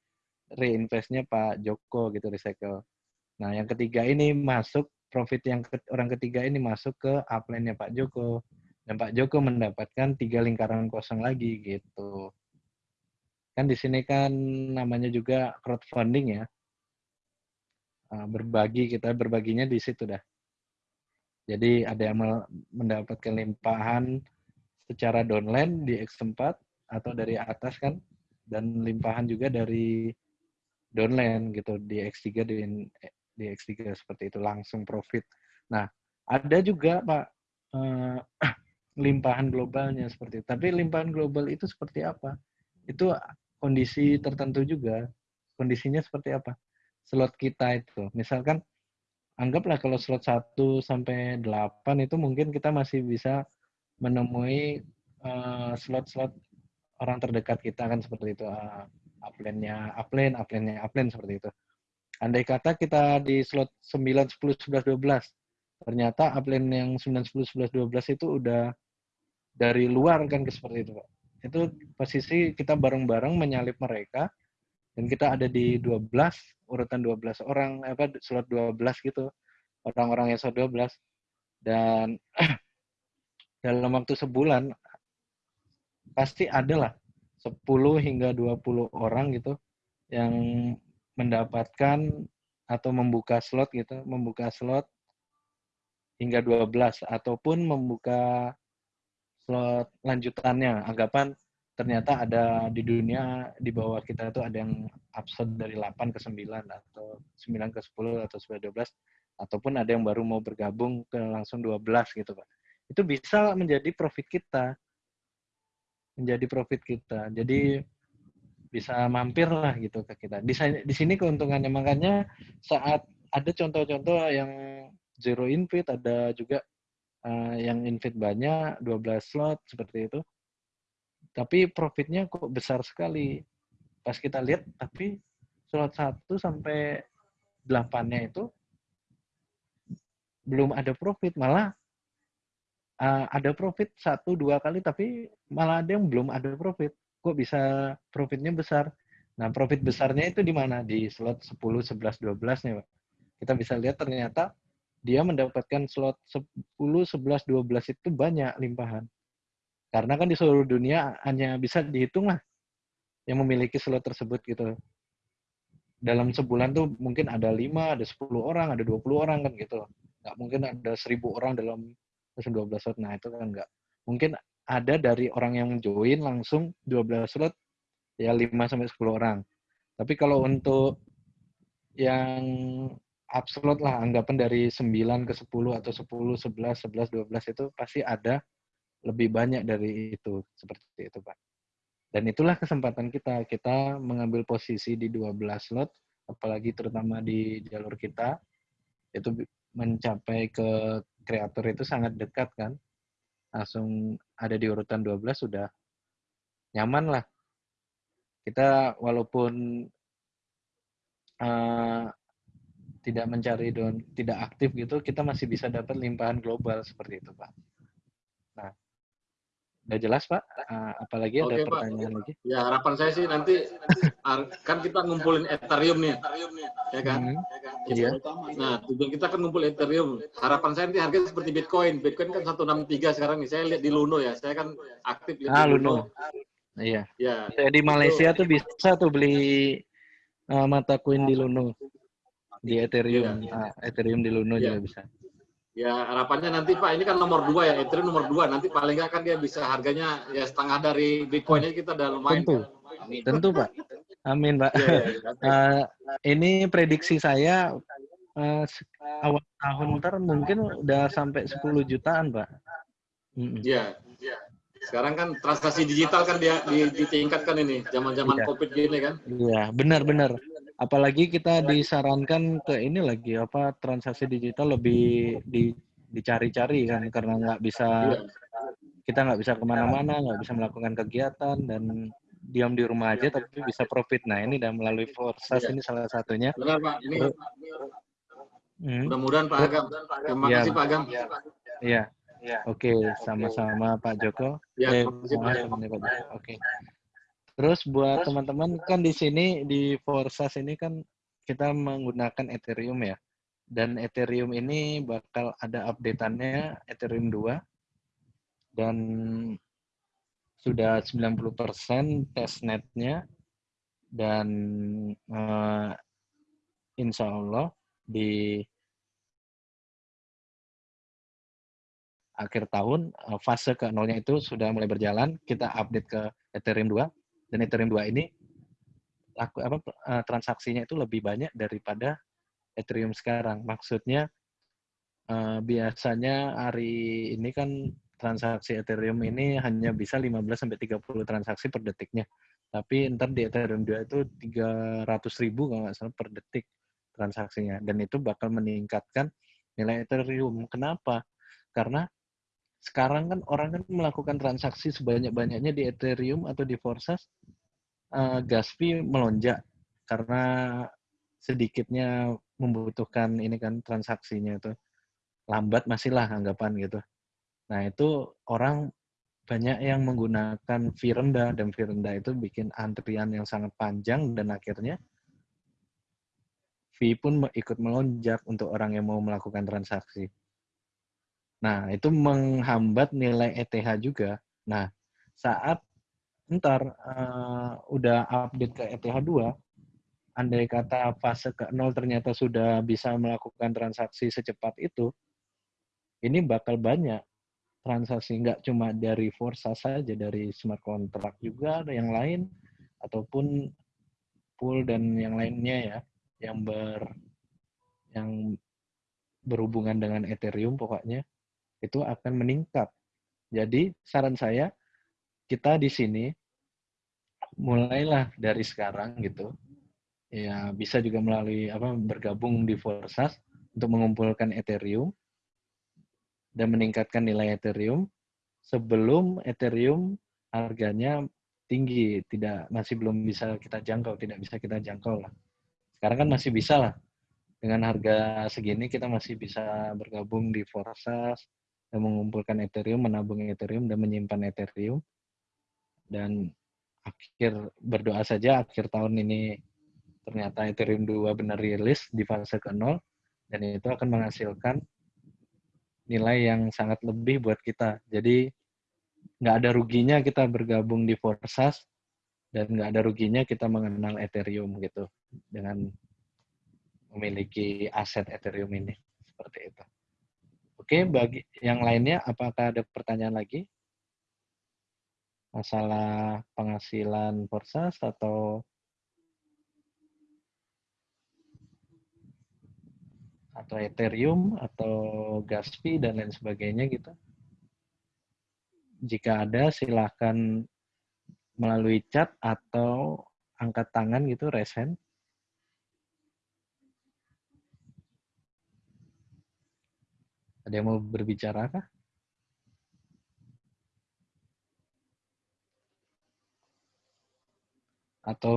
reinvestnya Pak Joko gitu recycle. Nah yang ketiga ini masuk profit yang ke, orang ketiga ini masuk ke upline-nya Pak Joko. Dan Pak Joko mendapatkan tiga lingkaran kosong lagi gitu. Kan di sini kan namanya juga crowdfunding ya. Ah, berbagi kita berbaginya di situ dah. Jadi ada yang mendapatkan limpahan secara downline di X4 atau dari atas kan dan limpahan juga dari downline gitu di X3 di, di X3 seperti itu langsung profit. Nah, ada juga Pak eh, limpahan globalnya seperti itu. Tapi limpahan global itu seperti apa? Itu kondisi tertentu juga. Kondisinya seperti apa? Slot kita itu. Misalkan anggaplah kalau slot 1 sampai 8 itu mungkin kita masih bisa menemui uh, slot-slot orang terdekat kita kan seperti itu. Uh, upline-nya upline, upline-nya upline seperti itu. Andai kata kita di slot 9, 10, 11, 12, ternyata upline yang 9, 10, 11, 12 itu udah dari luar kan seperti itu Pak itu posisi kita bareng-bareng menyalip mereka dan kita ada di 12 urutan 12 orang apa slot 12 gitu orang-orang yang slot 12 dan dalam waktu sebulan pasti ada lah 10 hingga 20 orang gitu yang mendapatkan atau membuka slot gitu, membuka slot hingga 12 ataupun membuka slot lanjutannya anggapan ternyata ada di dunia di bawah kita itu ada yang absen dari 8 ke 9 atau 9 ke 10 atau 9 12 ataupun ada yang baru mau bergabung ke langsung 12 gitu Pak. Itu bisa menjadi profit kita. Menjadi profit kita. Jadi bisa mampir lah gitu ke kita. Di, di sini keuntungannya makanya saat ada contoh-contoh yang zero invite ada juga uh, yang invite banyak 12 slot seperti itu tapi profitnya kok besar sekali pas kita lihat tapi slot 1 sampai 8-nya itu belum ada profit malah uh, ada profit satu dua kali tapi malah ada yang belum ada profit kok bisa profitnya besar nah profit besarnya itu di mana di slot 10 11 12 nya Pak kita bisa lihat ternyata dia mendapatkan slot 10, 11, 12 itu banyak limpahan. Karena kan di seluruh dunia hanya bisa dihitung lah yang memiliki slot tersebut gitu. Dalam sebulan tuh mungkin ada 5, ada 10 orang, ada 20 orang kan gitu. Nggak mungkin ada 1000 orang dalam 12 slot. Nah itu kan nggak. Mungkin ada dari orang yang join langsung 12 slot ya 5 sampai 10 orang. Tapi kalau untuk yang upslot lah anggapan dari 9 ke 10 atau 10, 11, 11, 12 itu pasti ada lebih banyak dari itu seperti itu Pak. Dan itulah kesempatan kita kita mengambil posisi di 12 slot apalagi terutama di jalur kita itu mencapai ke kreator itu sangat dekat kan. Langsung ada di urutan 12 sudah nyaman lah. Kita walaupun uh, tidak mencari don tidak aktif gitu kita masih bisa dapat limpahan global seperti itu pak udah jelas pak uh, apalagi ada Oke, pertanyaan pak. lagi ya harapan saya sih nanti kan kita ngumpulin ethereum nih ya kan hmm. iya. nah tujuan kita kan ngumpul ethereum harapan saya nanti harga seperti bitcoin bitcoin kan 163 sekarang nih saya lihat di luno ya saya kan aktif ah, di luno. Iya. Ya. Saya di Malaysia tuh bisa tuh beli uh, mata koin di Luno di Ethereum, ya, ya. Ah, Ethereum di Luno ya. juga bisa. Ya harapannya nanti Pak ini kan nomor dua ya Ethereum nomor dua nanti paling nggak kan dia bisa harganya ya setengah dari Bitcoinnya kita udah lumayan. Tentu, Amin. tentu Pak. Amin Pak. Ya, ya, ya. uh, ini prediksi saya uh, awal tahun ntar mungkin udah sampai 10 jutaan Pak. Iya. Mm. Sekarang kan transaksi digital kan dia ditingkatkan ini, zaman-zaman ya. COVID gini kan. Iya, benar-benar. Apalagi kita disarankan ke ini lagi apa transaksi digital lebih di, dicari-cari kan karena nggak bisa ya. kita nggak bisa ke mana-mana, nggak bisa melakukan kegiatan dan diam di rumah aja tapi bisa profit. Nah ini dan melalui Forsas ya. ini salah satunya. Benar Pak. Ini hmm. mudah-mudahan Pak Agam. Terima ya. kasih Pak Agam. Iya. Ya. Oke, okay, sama-sama Pak Joko. Ya, eh, Oke. Okay. Terus buat teman-teman kan di sini di Forsas ini kan kita menggunakan Ethereum ya. Dan Ethereum ini bakal ada updateannya Ethereum 2 dan sudah 90% testnetnya dan uh, insya Allah di akhir tahun eh, fase ke nolnya itu sudah mulai berjalan. Kita update ke Ethereum 2 dan Ethereum 2 ini laku apa eh, transaksinya itu lebih banyak daripada Ethereum sekarang. Maksudnya uh, biasanya hari ini kan transaksi Ethereum ini hanya bisa 15 sampai 30 transaksi per detiknya. Tapi ntar di Ethereum 2 itu 300 ribu kalau nggak salah per detik transaksinya. Dan itu bakal meningkatkan nilai Ethereum. Kenapa? Karena sekarang kan orang kan melakukan transaksi sebanyak-banyaknya di Ethereum atau di Forsas, uh, gas fee melonjak karena sedikitnya membutuhkan ini kan transaksinya itu lambat masihlah anggapan gitu. Nah itu orang banyak yang menggunakan fee rendah dan fee rendah itu bikin antrian yang sangat panjang dan akhirnya fee pun ikut melonjak untuk orang yang mau melakukan transaksi. Nah, itu menghambat nilai ETH juga. Nah, saat ntar uh, udah update ke ETH 2, andai kata fase ke 0 ternyata sudah bisa melakukan transaksi secepat itu, ini bakal banyak transaksi, nggak cuma dari Forza saja, dari smart contract juga, ada yang lain, ataupun pool dan yang lainnya ya, yang ber yang berhubungan dengan Ethereum pokoknya itu akan meningkat. Jadi saran saya kita di sini mulailah dari sekarang gitu. Ya bisa juga melalui apa bergabung di Forsas untuk mengumpulkan Ethereum dan meningkatkan nilai Ethereum sebelum Ethereum harganya tinggi, tidak masih belum bisa kita jangkau, tidak bisa kita jangkau lah. Sekarang kan masih bisa lah. Dengan harga segini kita masih bisa bergabung di Forsas, mengumpulkan Ethereum, menabung Ethereum, dan menyimpan Ethereum. Dan akhir berdoa saja akhir tahun ini ternyata Ethereum 2 benar rilis di fase ke-0 dan itu akan menghasilkan nilai yang sangat lebih buat kita. Jadi nggak ada ruginya kita bergabung di Forsas dan nggak ada ruginya kita mengenal Ethereum gitu dengan memiliki aset Ethereum ini seperti itu. Oke, bagi yang lainnya, apakah ada pertanyaan lagi? Masalah penghasilan Forsas atau atau Ethereum atau gas fee dan lain sebagainya gitu. Jika ada silahkan melalui chat atau angkat tangan gitu resen Ada yang mau berbicara kah? Atau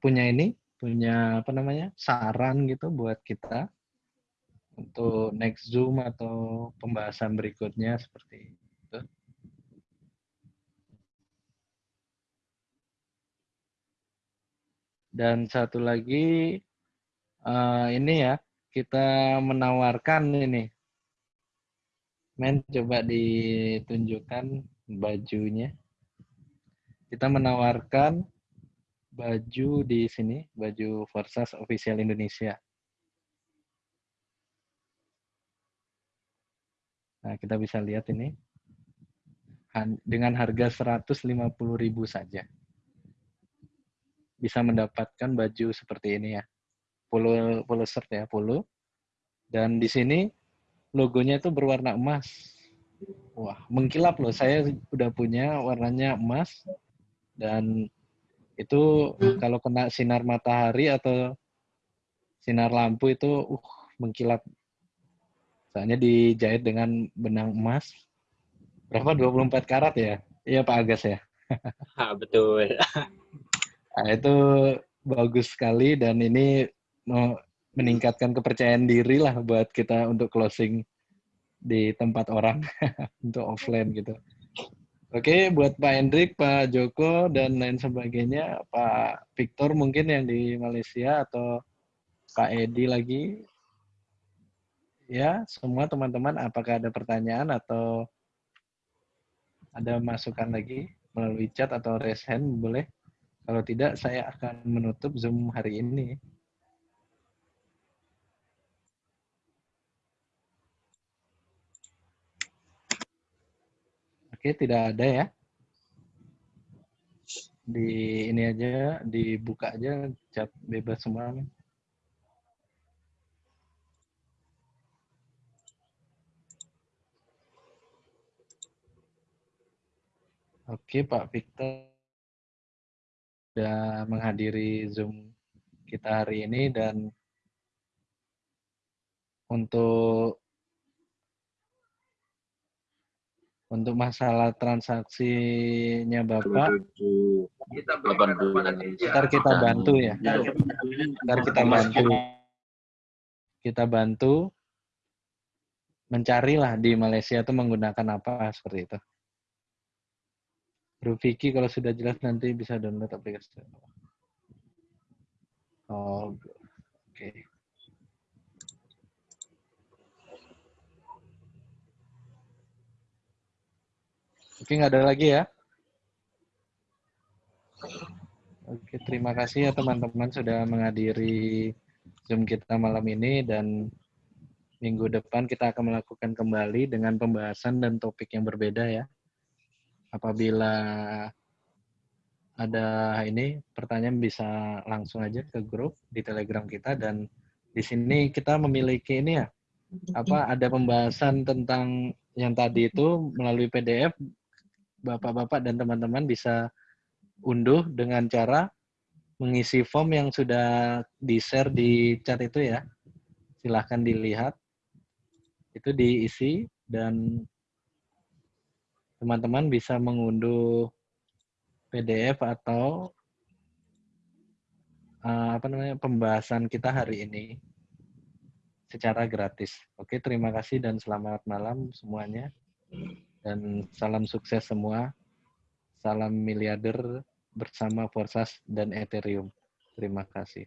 punya ini, punya apa namanya, saran gitu buat kita untuk next Zoom atau pembahasan berikutnya seperti itu. Dan satu lagi, uh, ini ya, kita menawarkan ini Men, coba ditunjukkan bajunya. Kita menawarkan baju di sini, baju Forsas Official Indonesia. Nah, kita bisa lihat ini. Dengan harga 150.000 saja. Bisa mendapatkan baju seperti ini ya. Polo, polo shirt ya, polo. Dan di sini logonya itu berwarna emas. wah mengkilap loh. Saya udah punya warnanya emas dan itu kalau kena sinar matahari atau sinar lampu itu uh mengkilap. Soalnya dijahit dengan benang emas. Berapa? 24 karat ya? Iya Pak Agas ya? Ah, betul. nah, itu bagus sekali dan ini meningkatkan kepercayaan diri lah buat kita untuk closing di tempat orang untuk offline gitu. Oke, buat Pak Hendrik, Pak Joko, dan lain sebagainya, Pak Victor mungkin yang di Malaysia atau Pak Edi lagi. Ya, semua teman-teman, apakah ada pertanyaan atau ada masukan lagi melalui chat atau raise hand, boleh? Kalau tidak, saya akan menutup Zoom hari ini. Oke, tidak ada ya. Di ini aja, dibuka aja chat bebas semua. Oke, Pak Victor sudah menghadiri Zoom kita hari ini dan untuk untuk masalah transaksinya Bapak, kita ntar kita bantu ya. Ntar kita bantu. Kita bantu mencarilah di Malaysia itu menggunakan apa seperti itu. Bro Vicky kalau sudah jelas nanti bisa download aplikasi. Oh, oke. Okay. Oke, nggak ada lagi ya? Oke, terima kasih ya teman-teman sudah menghadiri Zoom kita malam ini dan minggu depan kita akan melakukan kembali dengan pembahasan dan topik yang berbeda ya. Apabila ada ini pertanyaan bisa langsung aja ke grup di Telegram kita dan di sini kita memiliki ini ya apa ada pembahasan tentang yang tadi itu melalui PDF bapak-bapak dan teman-teman bisa unduh dengan cara mengisi form yang sudah di-share di chat itu ya. Silahkan dilihat. Itu diisi dan teman-teman bisa mengunduh PDF atau uh, apa namanya pembahasan kita hari ini secara gratis. Oke, terima kasih dan selamat malam semuanya. Dan salam sukses semua. Salam miliarder bersama Forsas dan Ethereum. Terima kasih.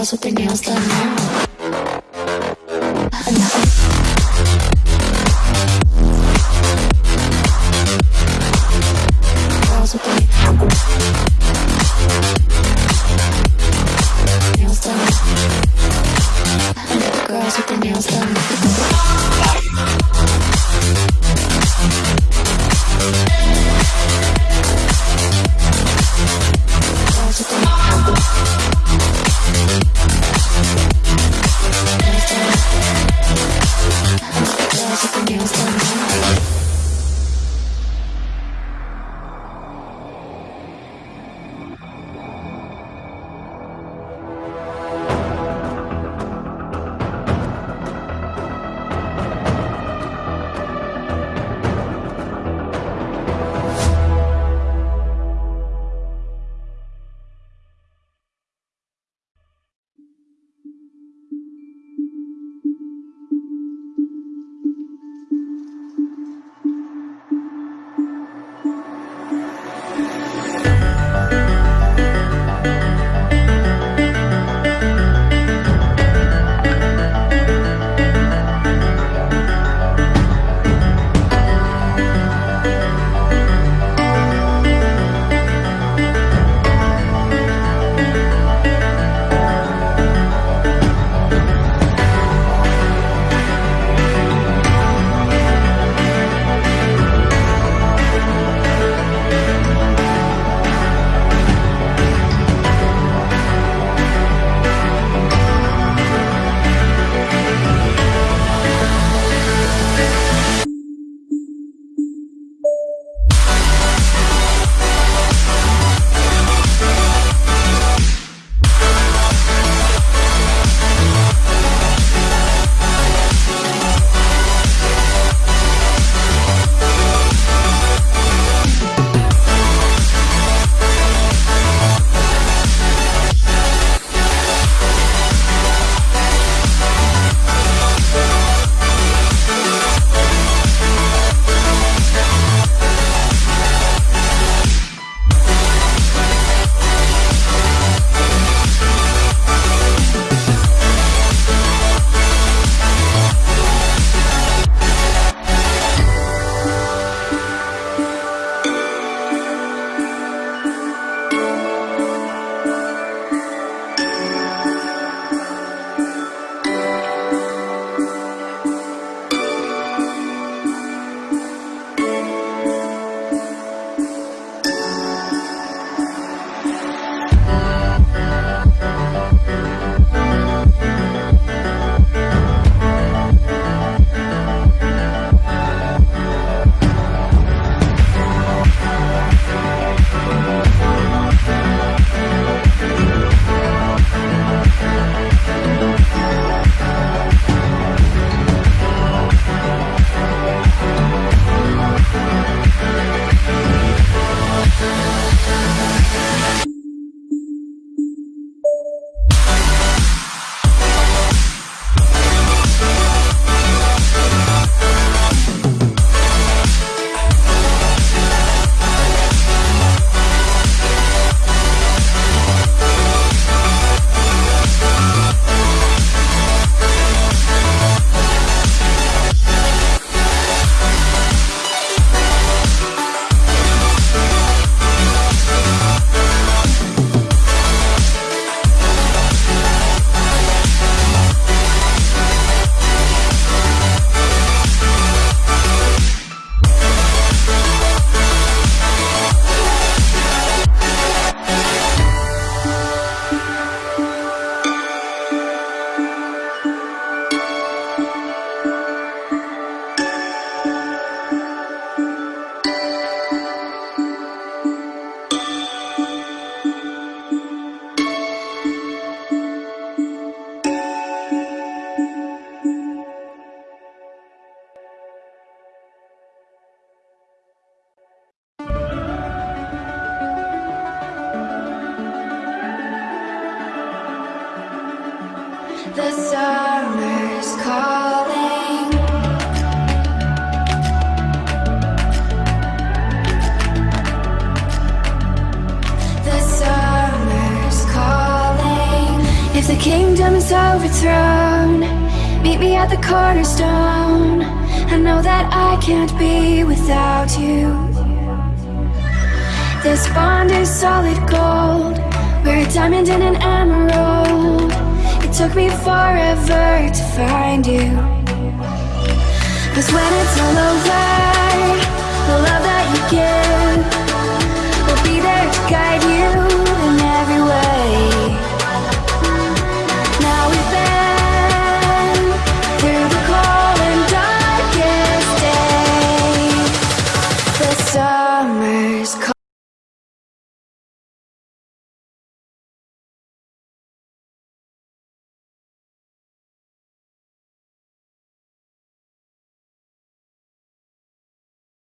girls with their nails done now.